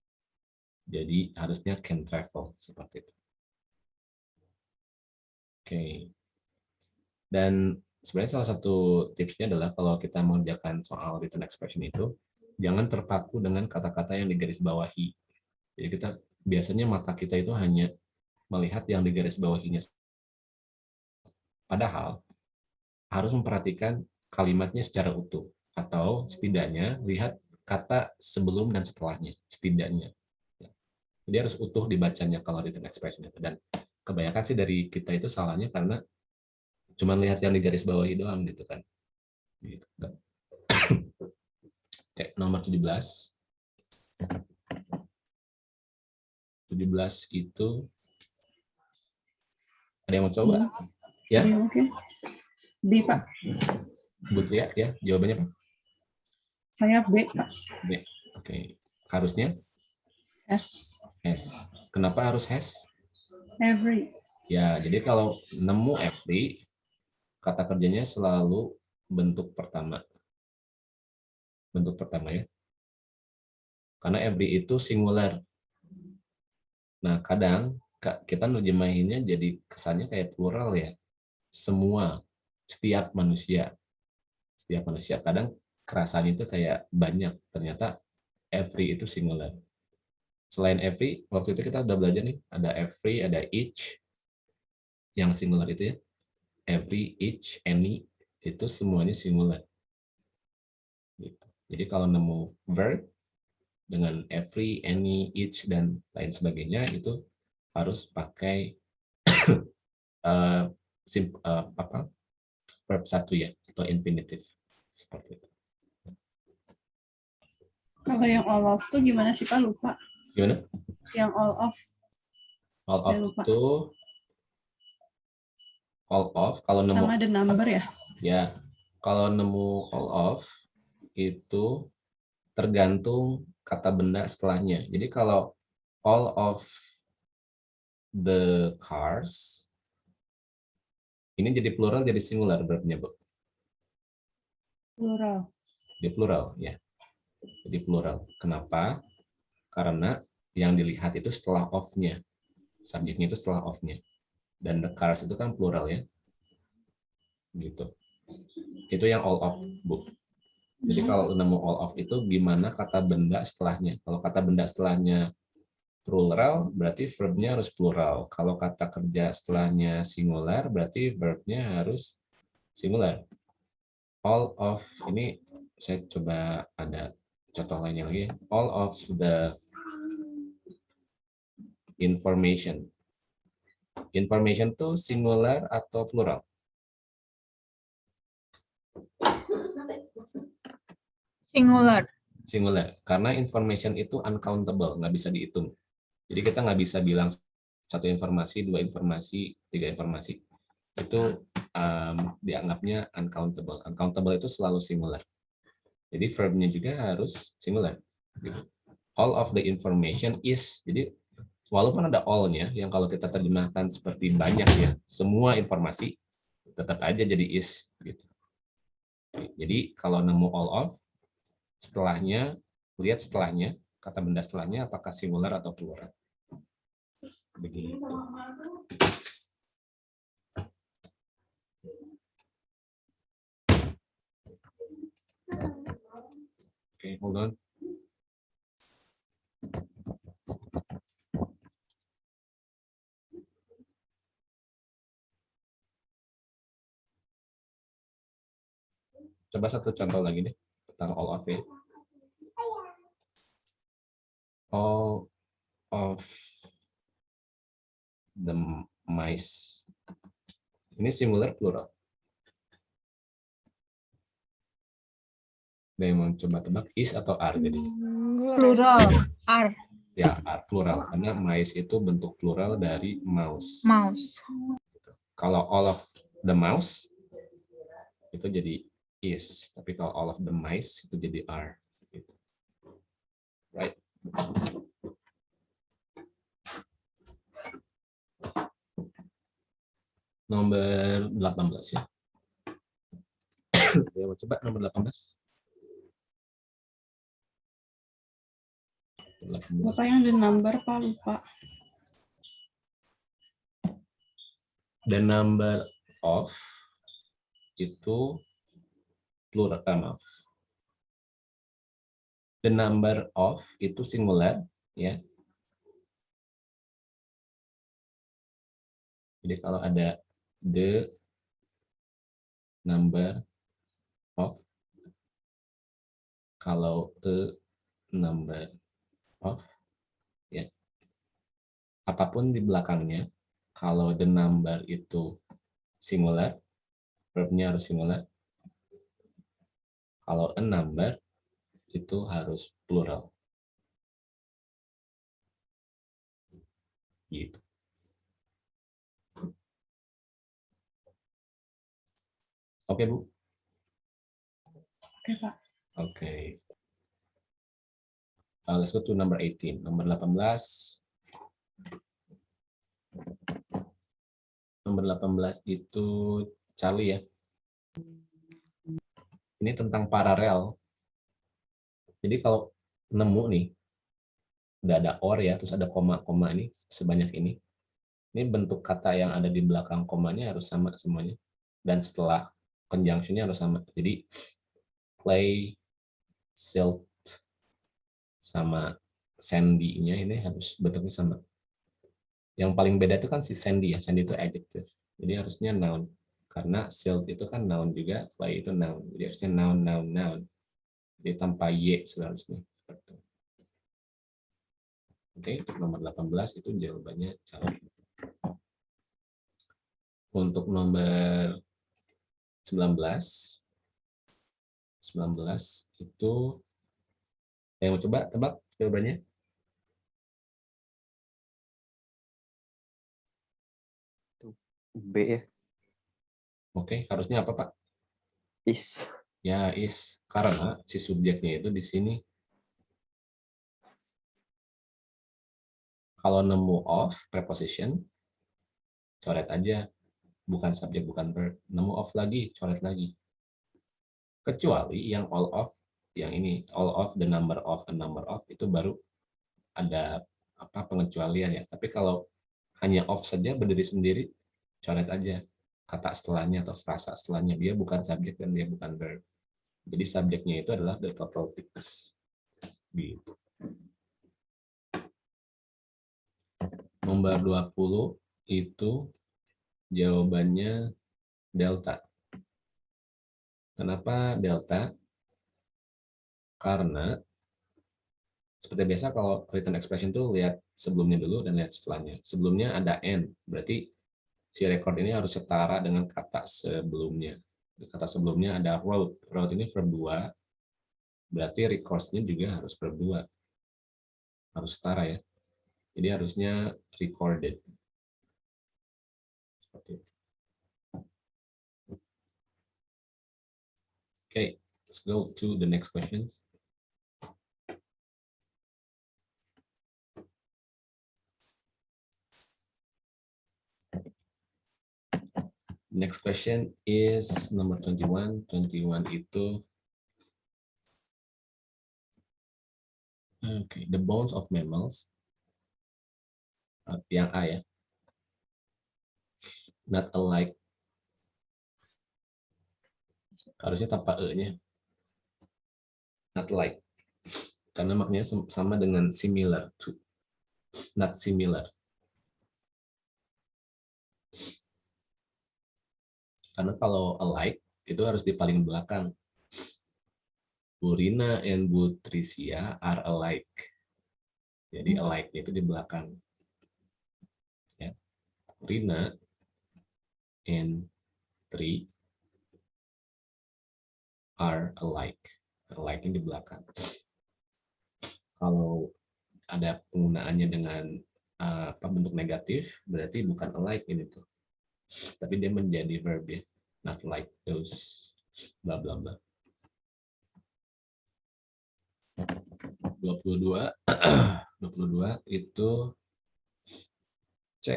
Jadi harusnya can travel seperti itu. Oke. Dan sebenarnya salah satu tipsnya adalah kalau kita mengerjakan soal written expression itu, jangan terpaku dengan kata-kata yang digarisbawahi. Jadi kita biasanya mata kita itu hanya melihat yang digarisbawahinya. Padahal harus memperhatikan kalimatnya secara utuh atau setidaknya lihat kata sebelum dan setelahnya setidaknya. Jadi harus utuh dibacanya kalau written expression itu dan kebanyakan sih dari kita itu salahnya karena cuma lihat yang di garis bawahi doang gitu kan. Gitu. Oke, nomor 17. 17 itu ada yang mau coba? Ya? B mungkin. B, Pak. But ya, ya, jawabannya Pak? Saya B, Pak. B. Oke. Harusnya? S. S. Kenapa harus has? Every. Ya, jadi kalau nemu every, kata kerjanya selalu bentuk pertama. Bentuk pertama ya. Karena every itu singular. Nah, kadang kita nerjemahinnya jadi kesannya kayak plural ya. Semua, setiap manusia. Setiap manusia. Kadang kerasan itu kayak banyak. Ternyata every itu singular. Selain every, waktu itu kita udah belajar nih, ada every, ada each, yang singular itu ya. Every, each, any, itu semuanya singular. Gitu. Jadi kalau nemu verb dengan every, any, each, dan lain sebagainya, itu harus pakai uh, sim, uh, apa, verb satu ya, atau infinitive. Seperti itu. Kalau yang all of tuh gimana sih Pak? Lupa. Gimana? Yang all of. All Saya of lupa. itu all of kalau nemu Sama the number ya? ya kalau nemu all of itu tergantung kata benda setelahnya. Jadi kalau all of the cars ini jadi plural jadi singular verbnya, Bu. Plural. Jadi plural ya. Jadi plural. Kenapa? Karena yang dilihat itu setelah of-nya. Subjeknya itu setelah of-nya. Dan the cars itu kan plural ya. Gitu. Itu yang all of, Bu. Jadi kalau nemu all of itu gimana kata benda setelahnya. Kalau kata benda setelahnya plural, berarti verbnya harus plural. Kalau kata kerja setelahnya singular, berarti verbnya harus singular. All of, ini saya coba ada contoh lainnya lagi. All of the information. Information itu singular atau plural? Singular. Singular. Karena information itu uncountable, nggak bisa dihitung. Jadi kita nggak bisa bilang satu informasi, dua informasi, tiga informasi. Itu um, dianggapnya uncountable. Uncountable itu selalu singular. Jadi verbnya juga harus singular. Gitu. All of the information is. Jadi walaupun ada all-nya, yang kalau kita terjemahkan seperti banyak ya, semua informasi tetap aja jadi is. Gitu. Jadi kalau nemu all of, setelahnya, lihat setelahnya, kata benda setelahnya apakah singular atau plural. Begitu. Okay, hold on. Coba satu contoh lagi deh tentang all of ya. All of the mice. Ini singular plural. Ada yang mau coba tebak is atau are jadi? Plural. R. Ya, are, plural. Karena mice itu bentuk plural dari mouse. Mouse. Kalau all of the mouse itu jadi is, tapi kalau all of the mice itu jadi are. Gitu. Right? Nomor 18 ya. ya mau coba nomor 18. 18. Bapak yang the number Pak lupa. The number of itu plural eh, maaf. The number of itu singular ya. Jadi kalau ada the number of kalau a number of ya. Apa pun di belakangnya kalau the number itu singular verbnya harus singular kalau a number itu harus plural. Gitu. Oke bu? Oke Pak. oke Uh, let's go to number 18 nomor 18 nomor 18 itu Charlie ya. Ini tentang paralel. Jadi kalau nemu nih, udah ada or ya, terus ada koma-koma ini sebanyak ini. Ini bentuk kata yang ada di belakang komanya harus sama semuanya. Dan setelah conjunction-nya harus sama. Jadi play, silt, sama Sandy-nya ini harus bentuknya sama. Yang paling beda itu kan si Sandy ya. Sandy itu adjective. Jadi harusnya noun. Karena silt itu kan noun juga, fly itu noun. Jadi harusnya noun, noun, noun. Jadi tanpa y seharusnya. Oke, untuk nomor 18 itu jawabannya calon. Untuk nomor 19, 19 itu yang mau coba tebak jawabannya? B ya. Oke, harusnya apa Pak? Is. Ya, is. Karena si subjeknya itu di sini kalau nemu of preposition, coret aja. Bukan subjek, bukan verb. Nemu of lagi, coret lagi. Kecuali yang all of, yang ini, all of, the number of, a number of, itu baru ada apa pengecualian ya. Tapi kalau hanya of saja berdiri sendiri, coret aja kata setelahnya atau frasa setelahnya. Dia bukan subjek dan dia bukan verb. Jadi subjeknya itu adalah the total thickness. Gitu. Nomor 20 itu jawabannya delta. Kenapa delta? Karena seperti biasa kalau written expression tuh lihat sebelumnya dulu dan lihat setelahnya. Sebelumnya ada n, berarti si record ini harus setara dengan kata sebelumnya. Kata sebelumnya ada wrote. Wrote ini verb 2, berarti records-nya juga harus verb 2. Harus setara ya. Jadi harusnya recorded. Seperti itu. Okay, let's go to the next questions. Next question is number 21. 21 itu Okay, the bones of mammals yang A ya. Not alike. Harusnya tanpa E-nya. Not like. Karena maknanya sama dengan similar to. Not similar. Karena kalau alike, itu harus di paling belakang. Burina and Butricia are alike. Jadi alike itu di belakang. Ya. Burina and Tri are alike. Alike di belakang. Kalau ada penggunaannya dengan uh, apa bentuk negatif, berarti bukan alike ini tuh. Tapi dia menjadi verb ya. Not like those bla bla bla. 22 22 itu C.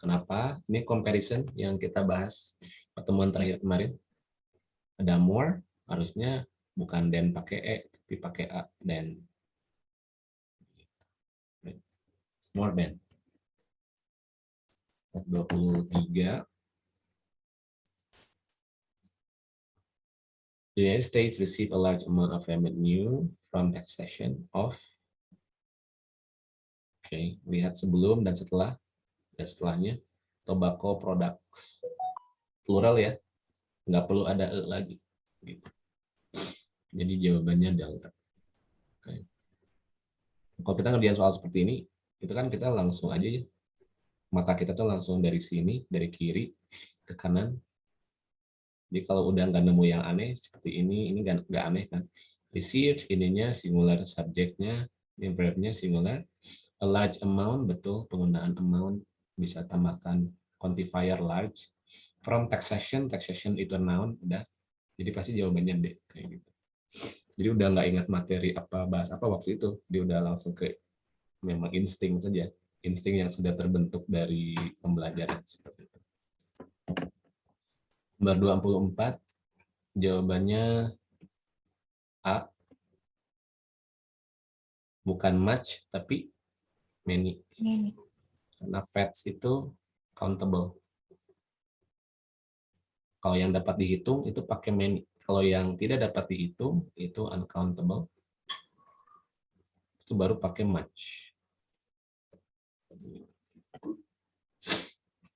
Kenapa? Ini comparison yang kita bahas pertemuan terakhir kemarin. Ada more, harusnya bukan dan pakai E, tapi pakai A dan more than. 23 The United States received a large amount of revenue from taxation of Oke, okay, lihat sebelum dan setelah dan setelahnya tobacco products plural ya nggak perlu ada e lagi gitu. jadi jawabannya delta okay. kalau kita ngerjain soal seperti ini itu kan kita langsung aja ya mata kita tuh langsung dari sini dari kiri ke kanan jadi kalau udah nggak nemu yang aneh seperti ini, ini nggak aneh kan. Receive ininya singular, subjeknya, verbnya singular. A large amount, betul penggunaan amount bisa tambahkan quantifier large. From taxation, taxation itu noun, udah. Jadi pasti jawabannya D, kayak gitu. Jadi udah nggak ingat materi apa bahas apa waktu itu, dia udah langsung ke memang insting saja, insting yang sudah terbentuk dari pembelajaran seperti itu. Nomor 24, jawabannya A. Bukan much, tapi many. Many. Karena facts itu countable. Kalau yang dapat dihitung, itu pakai many. Kalau yang tidak dapat dihitung, itu uncountable. itu baru pakai much.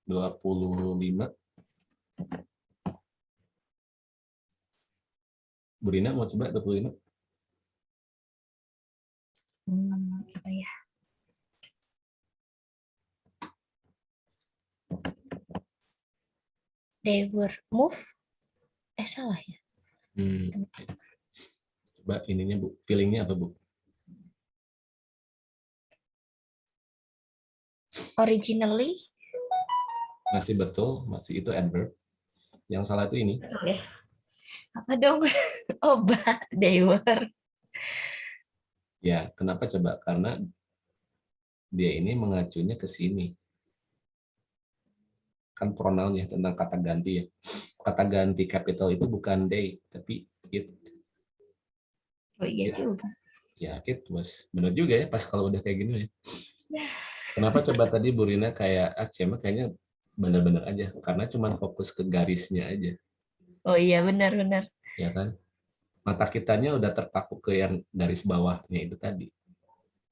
25. Bu Rina mau coba 25? Hmm, apa ya? They were move. Eh salah ya. Hmm. Coba ininya Bu, feelingnya apa Bu? Originally. Masih betul, masih itu adverb. Yang salah itu ini. Betul ya. Apa dong? Oh, bah, they were. Ya, kenapa coba? Karena dia ini mengacunya ke sini. Kan pronoun ya tentang kata ganti ya. Kata ganti capital itu bukan they, tapi it. Oh iya Ya. juga. Ya, it was. Benar juga ya, pas kalau udah kayak gini ya. Kenapa coba tadi Bu Rina kayak, ah Cema kayaknya benar-benar aja. Karena cuma fokus ke garisnya aja. Oh iya benar-benar. ya kan? Mata kitanya udah terpaku ke yang garis bawahnya itu tadi.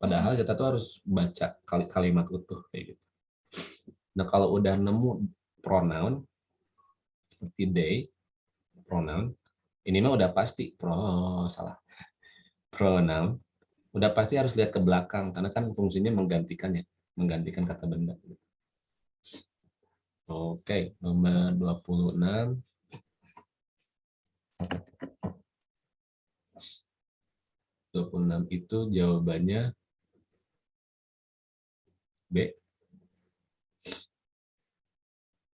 Padahal kita tuh harus baca kali kalimat utuh kayak gitu. Nah kalau udah nemu pronoun seperti they, pronoun, ini mah udah pasti pro salah pronoun, udah pasti harus lihat ke belakang karena kan fungsinya menggantikan ya, menggantikan kata benda. Oke, nomor 26. 26 itu jawabannya B.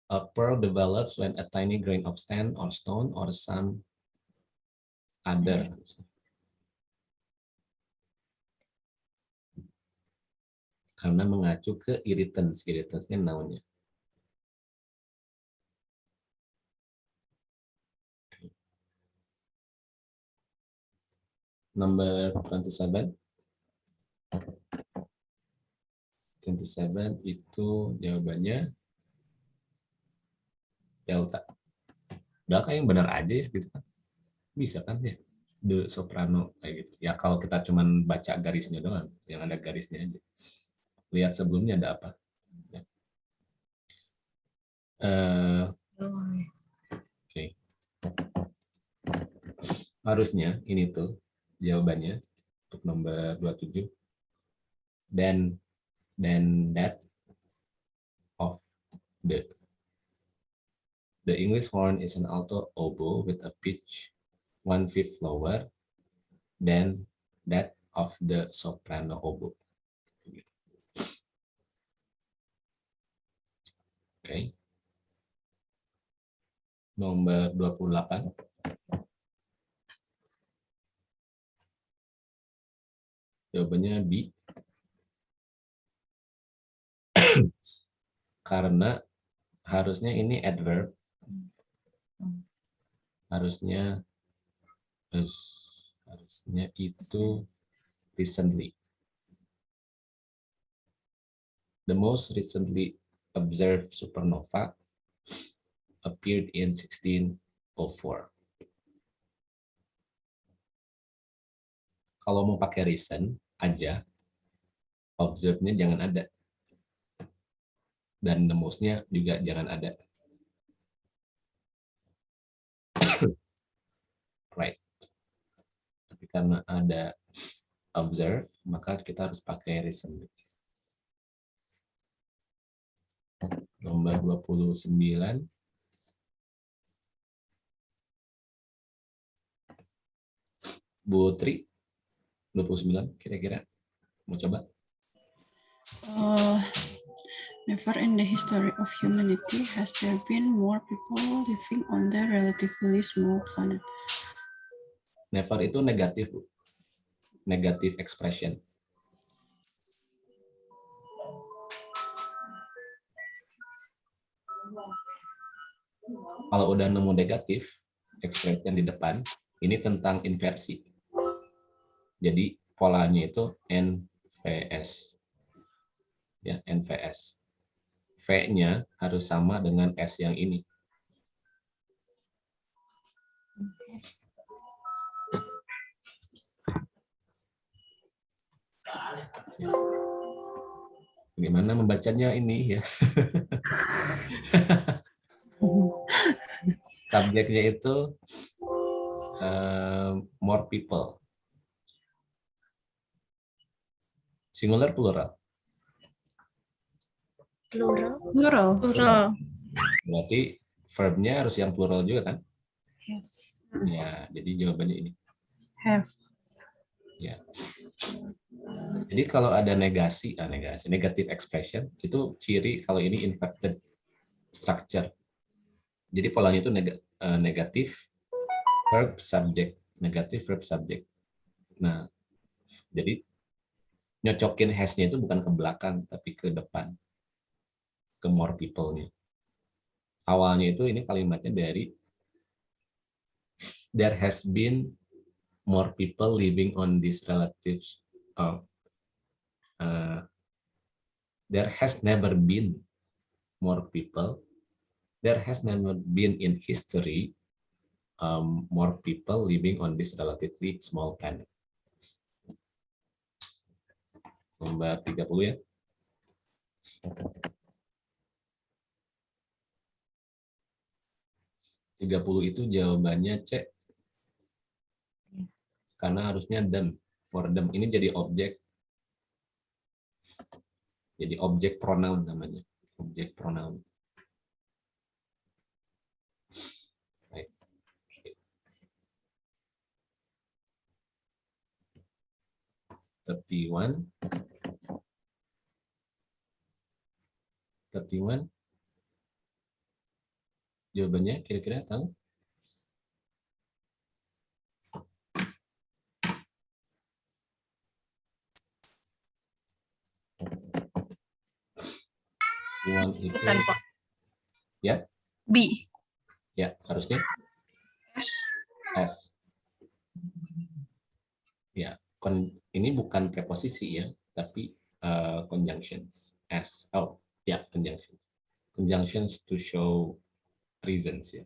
A pearl develops when a tiny grain of sand or stone or some other. Karena mengacu ke irritants, irritantsnya noun-nya. Number 27. 27 itu jawabannya delta. Delta yang benar aja ya gitu kan. Bisa kan ya. The soprano kayak gitu. Ya kalau kita cuman baca garisnya doang, yang ada garisnya aja. Lihat sebelumnya ada apa. Ya. Oke. Harusnya ini tuh jawabannya untuk nomor 27 dan then that of the the English horn is an alto oboe with a pitch one fifth lower than that of the soprano oboe. Oke. Nomor 28. Jawabannya B. Karena harusnya ini adverb. Harusnya harus- harusnya itu recently. The most recently observed supernova appeared in 1604. Kalau mau pakai recent aja, observe-nya jangan ada. Dan the most-nya juga jangan ada. right. Tapi karena ada observe, maka kita harus pakai recent. Nomor 29. Bu Tri, 29 kira-kira. Mau coba? Uh, never in the history of humanity has there been more people living on the relatively small planet. Never itu negatif, Bu. Negatif expression. Kalau udah nemu negatif, expression di depan, ini tentang inversi. Jadi polanya itu NVS. Ya, NVS. V-nya harus sama dengan S yang ini. Gimana membacanya ini ya? Subjeknya itu eh, more people. Singular plural. Plural. Plural. Plural. Berarti verbnya harus yang plural juga kan? Ya, jadi jawabannya ini. Have. Ya. Jadi kalau ada negasi, ah, negasi, negative expression itu ciri kalau ini inverted structure. Jadi polanya itu neg- eh, negatif verb subject, negatif verb subject. Nah, jadi nyocokin has-nya itu bukan ke belakang tapi ke depan. Ke more people-nya. Awalnya itu ini kalimatnya dari there has been more people living on these relatives uh, uh, there has never been more people there has never been in history um, more people living on this relatively small planet nomor 30 ya. Tiga puluh itu jawabannya C. Karena harusnya them. For them. Ini jadi objek. Jadi objek pronoun namanya. Objek pronoun 31 31 jawabannya kira-kira tahu Ya. itu B. ya B ya harusnya S S ya yeah ini bukan preposisi ya, tapi uh, conjunctions. S. Oh, ya, conjunctions. Conjunctions to show reasons ya.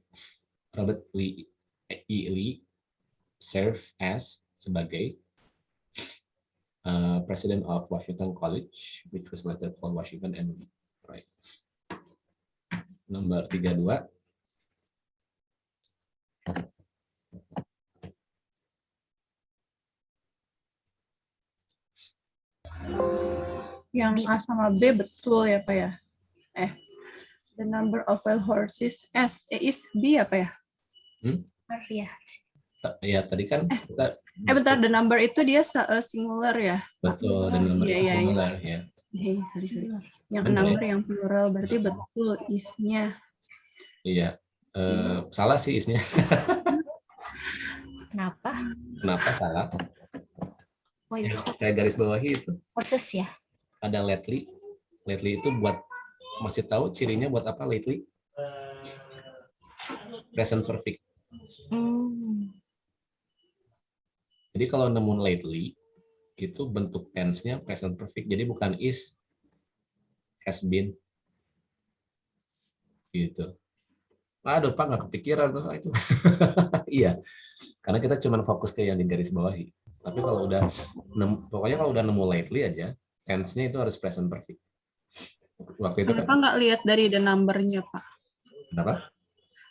Robert Lee, E. Lee serve as sebagai uh, president of Washington College, which was later called Washington Lee. Right. Nomor 32. Yang A sama B betul ya Pak ya? Eh, the number of wild horses S A is B apa ya? Ya. Ta- Ya, tadi kan kita Eh bentar, the number itu dia eh, singular ya? betul dan nomor Iya, iya, iya. singular ya. Hey, sorry, sorry. Yang Benar. number yang plural berarti betul isnya. Iya. Eh, salah sih isnya. Kenapa? Kenapa salah? Why Ya, the saya garis bawahi itu horses ya? Ada lately. Lately itu buat masih tahu cirinya buat apa lately? Present perfect. Hmm. Jadi kalau nemu lately itu bentuk tense-nya present perfect. Jadi bukan is, has been. Gitu. Aduh, Pak, nggak kepikiran tuh itu. iya. Karena kita cuma fokus ke yang di garis bawahi. Tapi kalau udah pokoknya kalau udah nemu lately aja, tense-nya itu harus present perfect. Waktu itu Kenapa kan, nggak lihat dari the number-nya Pak? kenapa?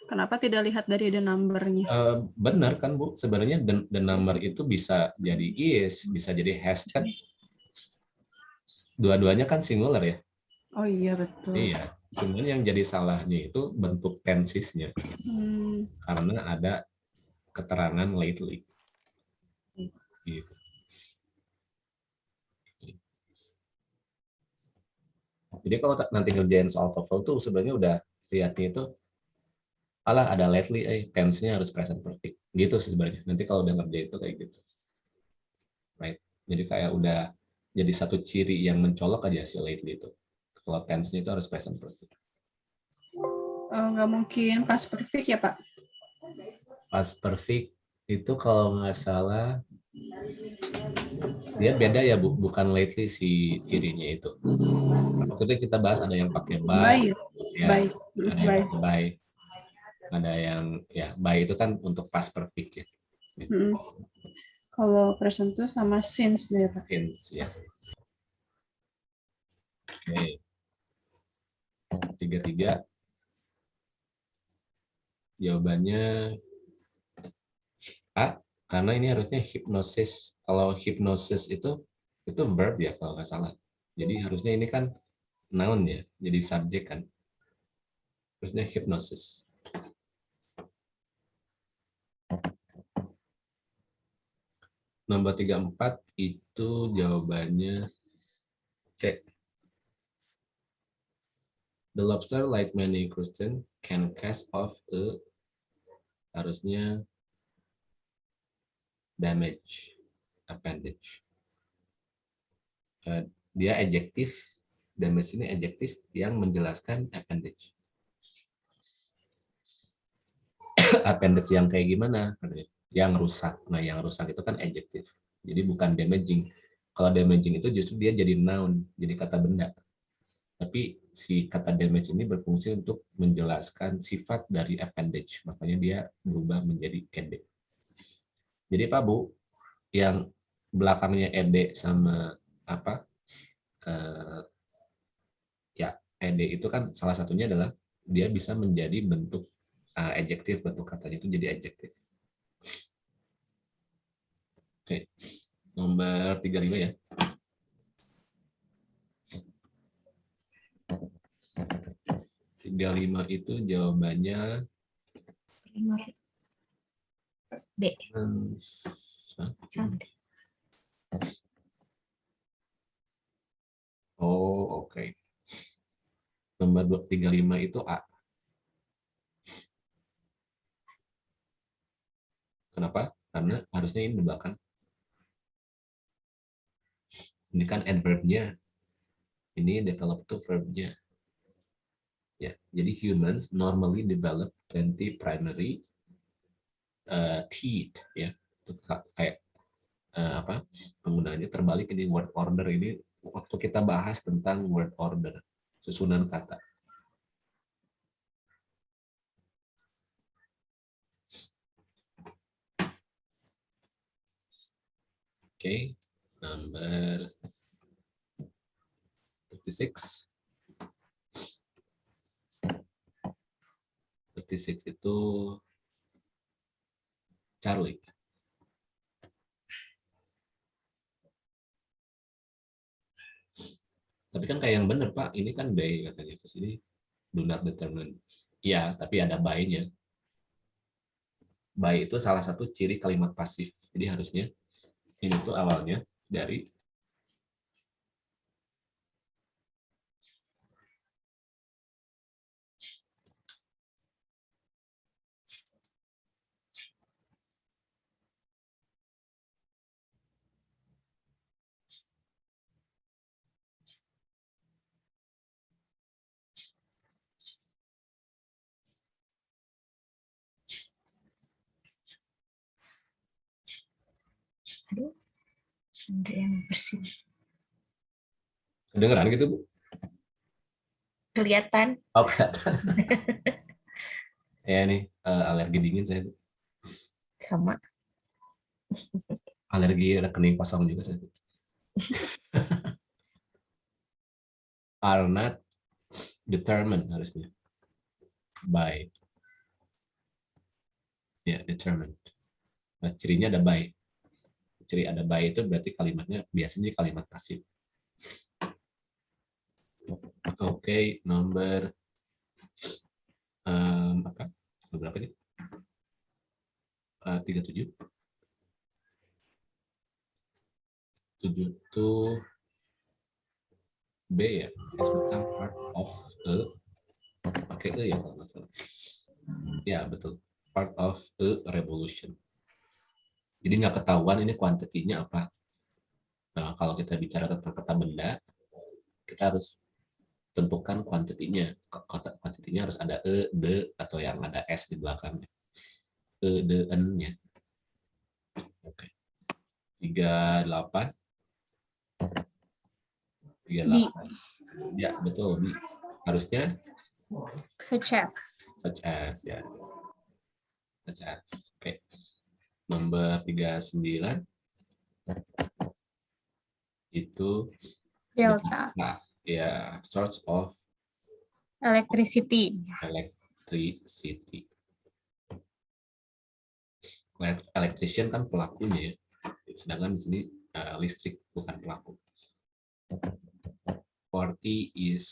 Kenapa tidak lihat dari the number-nya? Eh, benar kan Bu, sebenarnya the, the number itu bisa jadi is, bisa jadi has kan. Dua-duanya kan singular ya. Oh iya betul. Iya. Cuman yang jadi salahnya itu bentuk tensisnya Hmm, karena ada keterangan lately. Gitu. Jadi kalau nanti ngerjain soal TOEFL tuh sebenarnya udah lihatnya itu alah ada lately eh tense-nya harus present perfect. Gitu sih sebenarnya. Nanti kalau udah ngerjain itu kayak gitu. Right. Jadi kayak udah jadi satu ciri yang mencolok aja si lately itu. Kalau tense-nya itu harus present perfect. eh, nggak mungkin pas perfect ya Pak? Past perfect itu kalau nggak salah dia beda ya bu, bukan lately si cirinya itu. Waktu itu kita bahas ada yang pakai by, ya, ada yang pakai by, ada yang ya by itu kan untuk past perfect ya. Hmm. Kalau present tuh sama since deh, Pak. Since, ya. Oke. Tiga-tiga. Jawabannya A, karena ini harusnya hipnosis. Kalau hipnosis itu itu verb ya kalau nggak salah. Jadi harusnya ini kan noun ya, jadi subjek kan. Harusnya hipnosis. Nomor 34 itu jawabannya C. The lobster, like many crustaceans, can cast off a harusnya damage appendage. Uh, dia adjektif, damage ini adjektif yang menjelaskan appendage. appendage yang kayak gimana? Yang rusak. Nah, yang rusak itu kan adjektif. Jadi bukan damaging. Kalau damaging itu justru dia jadi noun, jadi kata benda. Tapi si kata damage ini berfungsi untuk menjelaskan sifat dari appendage. Makanya dia berubah menjadi ed. Jadi Pak Bu, yang belakangnya ed sama apa? Eh, ya, ed itu kan salah satunya adalah dia bisa menjadi bentuk uh, adjektif, bentuk katanya itu jadi adjektif. Oke, nomor 35 ya. Tiga lima itu jawabannya B. Oh, oke. Nomor dua- 35 itu A. Kenapa? Karena harusnya ini belakang. Ini kan adverb-nya. Ini develop to verb-nya. Ya, jadi humans normally develop 20 primary uh, teeth ya. Kayak eh, apa? Penggunaannya terbalik ini word order ini waktu kita bahas tentang word order, susunan kata. Oke, number 36. 36 itu Charlie. Tapi kan kayak yang benar Pak, ini kan by katanya terus ini do not determine. Iya, tapi ada by-nya. By itu salah satu ciri kalimat pasif. Jadi harusnya ini tuh awalnya dari Aduh. Ada yang bersih. kedengeran gitu Bu. Kelihatan. Oh, kelihatan. ya nih eh, alergi dingin saya Bu. Sama. Alergi rekening kosong juga saya Bu. Are not determined harusnya. By. Ya, determined. Nah, cirinya ada by. Ciri ada by itu berarti kalimatnya biasanya kalimat pasif. Oke, nomor em, apa? Berapa ini? Eh, 37. 7 itu B ya, tentang part of a pakai E ya kalau nggak salah. Ya betul, part of a revolution. Jadi nggak ketahuan ini kuantitinya apa. Nah, kalau kita bicara tentang kata benda, kita harus tentukan kuantitinya. Kata kuantitinya harus ada E, D, atau yang ada S di belakangnya. E, D, N-nya. Oke. 38. 38. Ya, betul. Bi. Harusnya Such as. such as, ya. Such as. Oke. Nomor 39. Itu Delta. nah, ya source of Electricity. electricity. Elect- Electrician kan pelakunya ya. Sedangkan di sini eh, listrik bukan pelaku. 40 is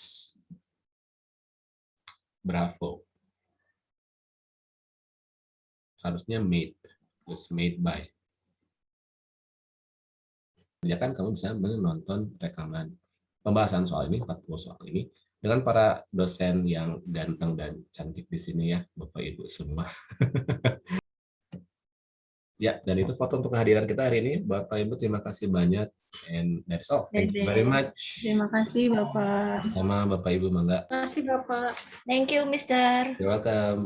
Bravo. Seharusnya made. Was made by. Ya kan kamu bisa menonton rekaman pembahasan soal ini, 40 soal ini, dengan para dosen yang ganteng dan cantik di sini ya, Bapak Ibu semua. ya, dan itu foto untuk kehadiran kita hari ini. Bapak Ibu terima kasih banyak. And that's all. Thank you very much. Terima kasih Bapak. Sama Bapak Ibu Mangga. Terima kasih Bapak. Thank you, Mister. You're welcome.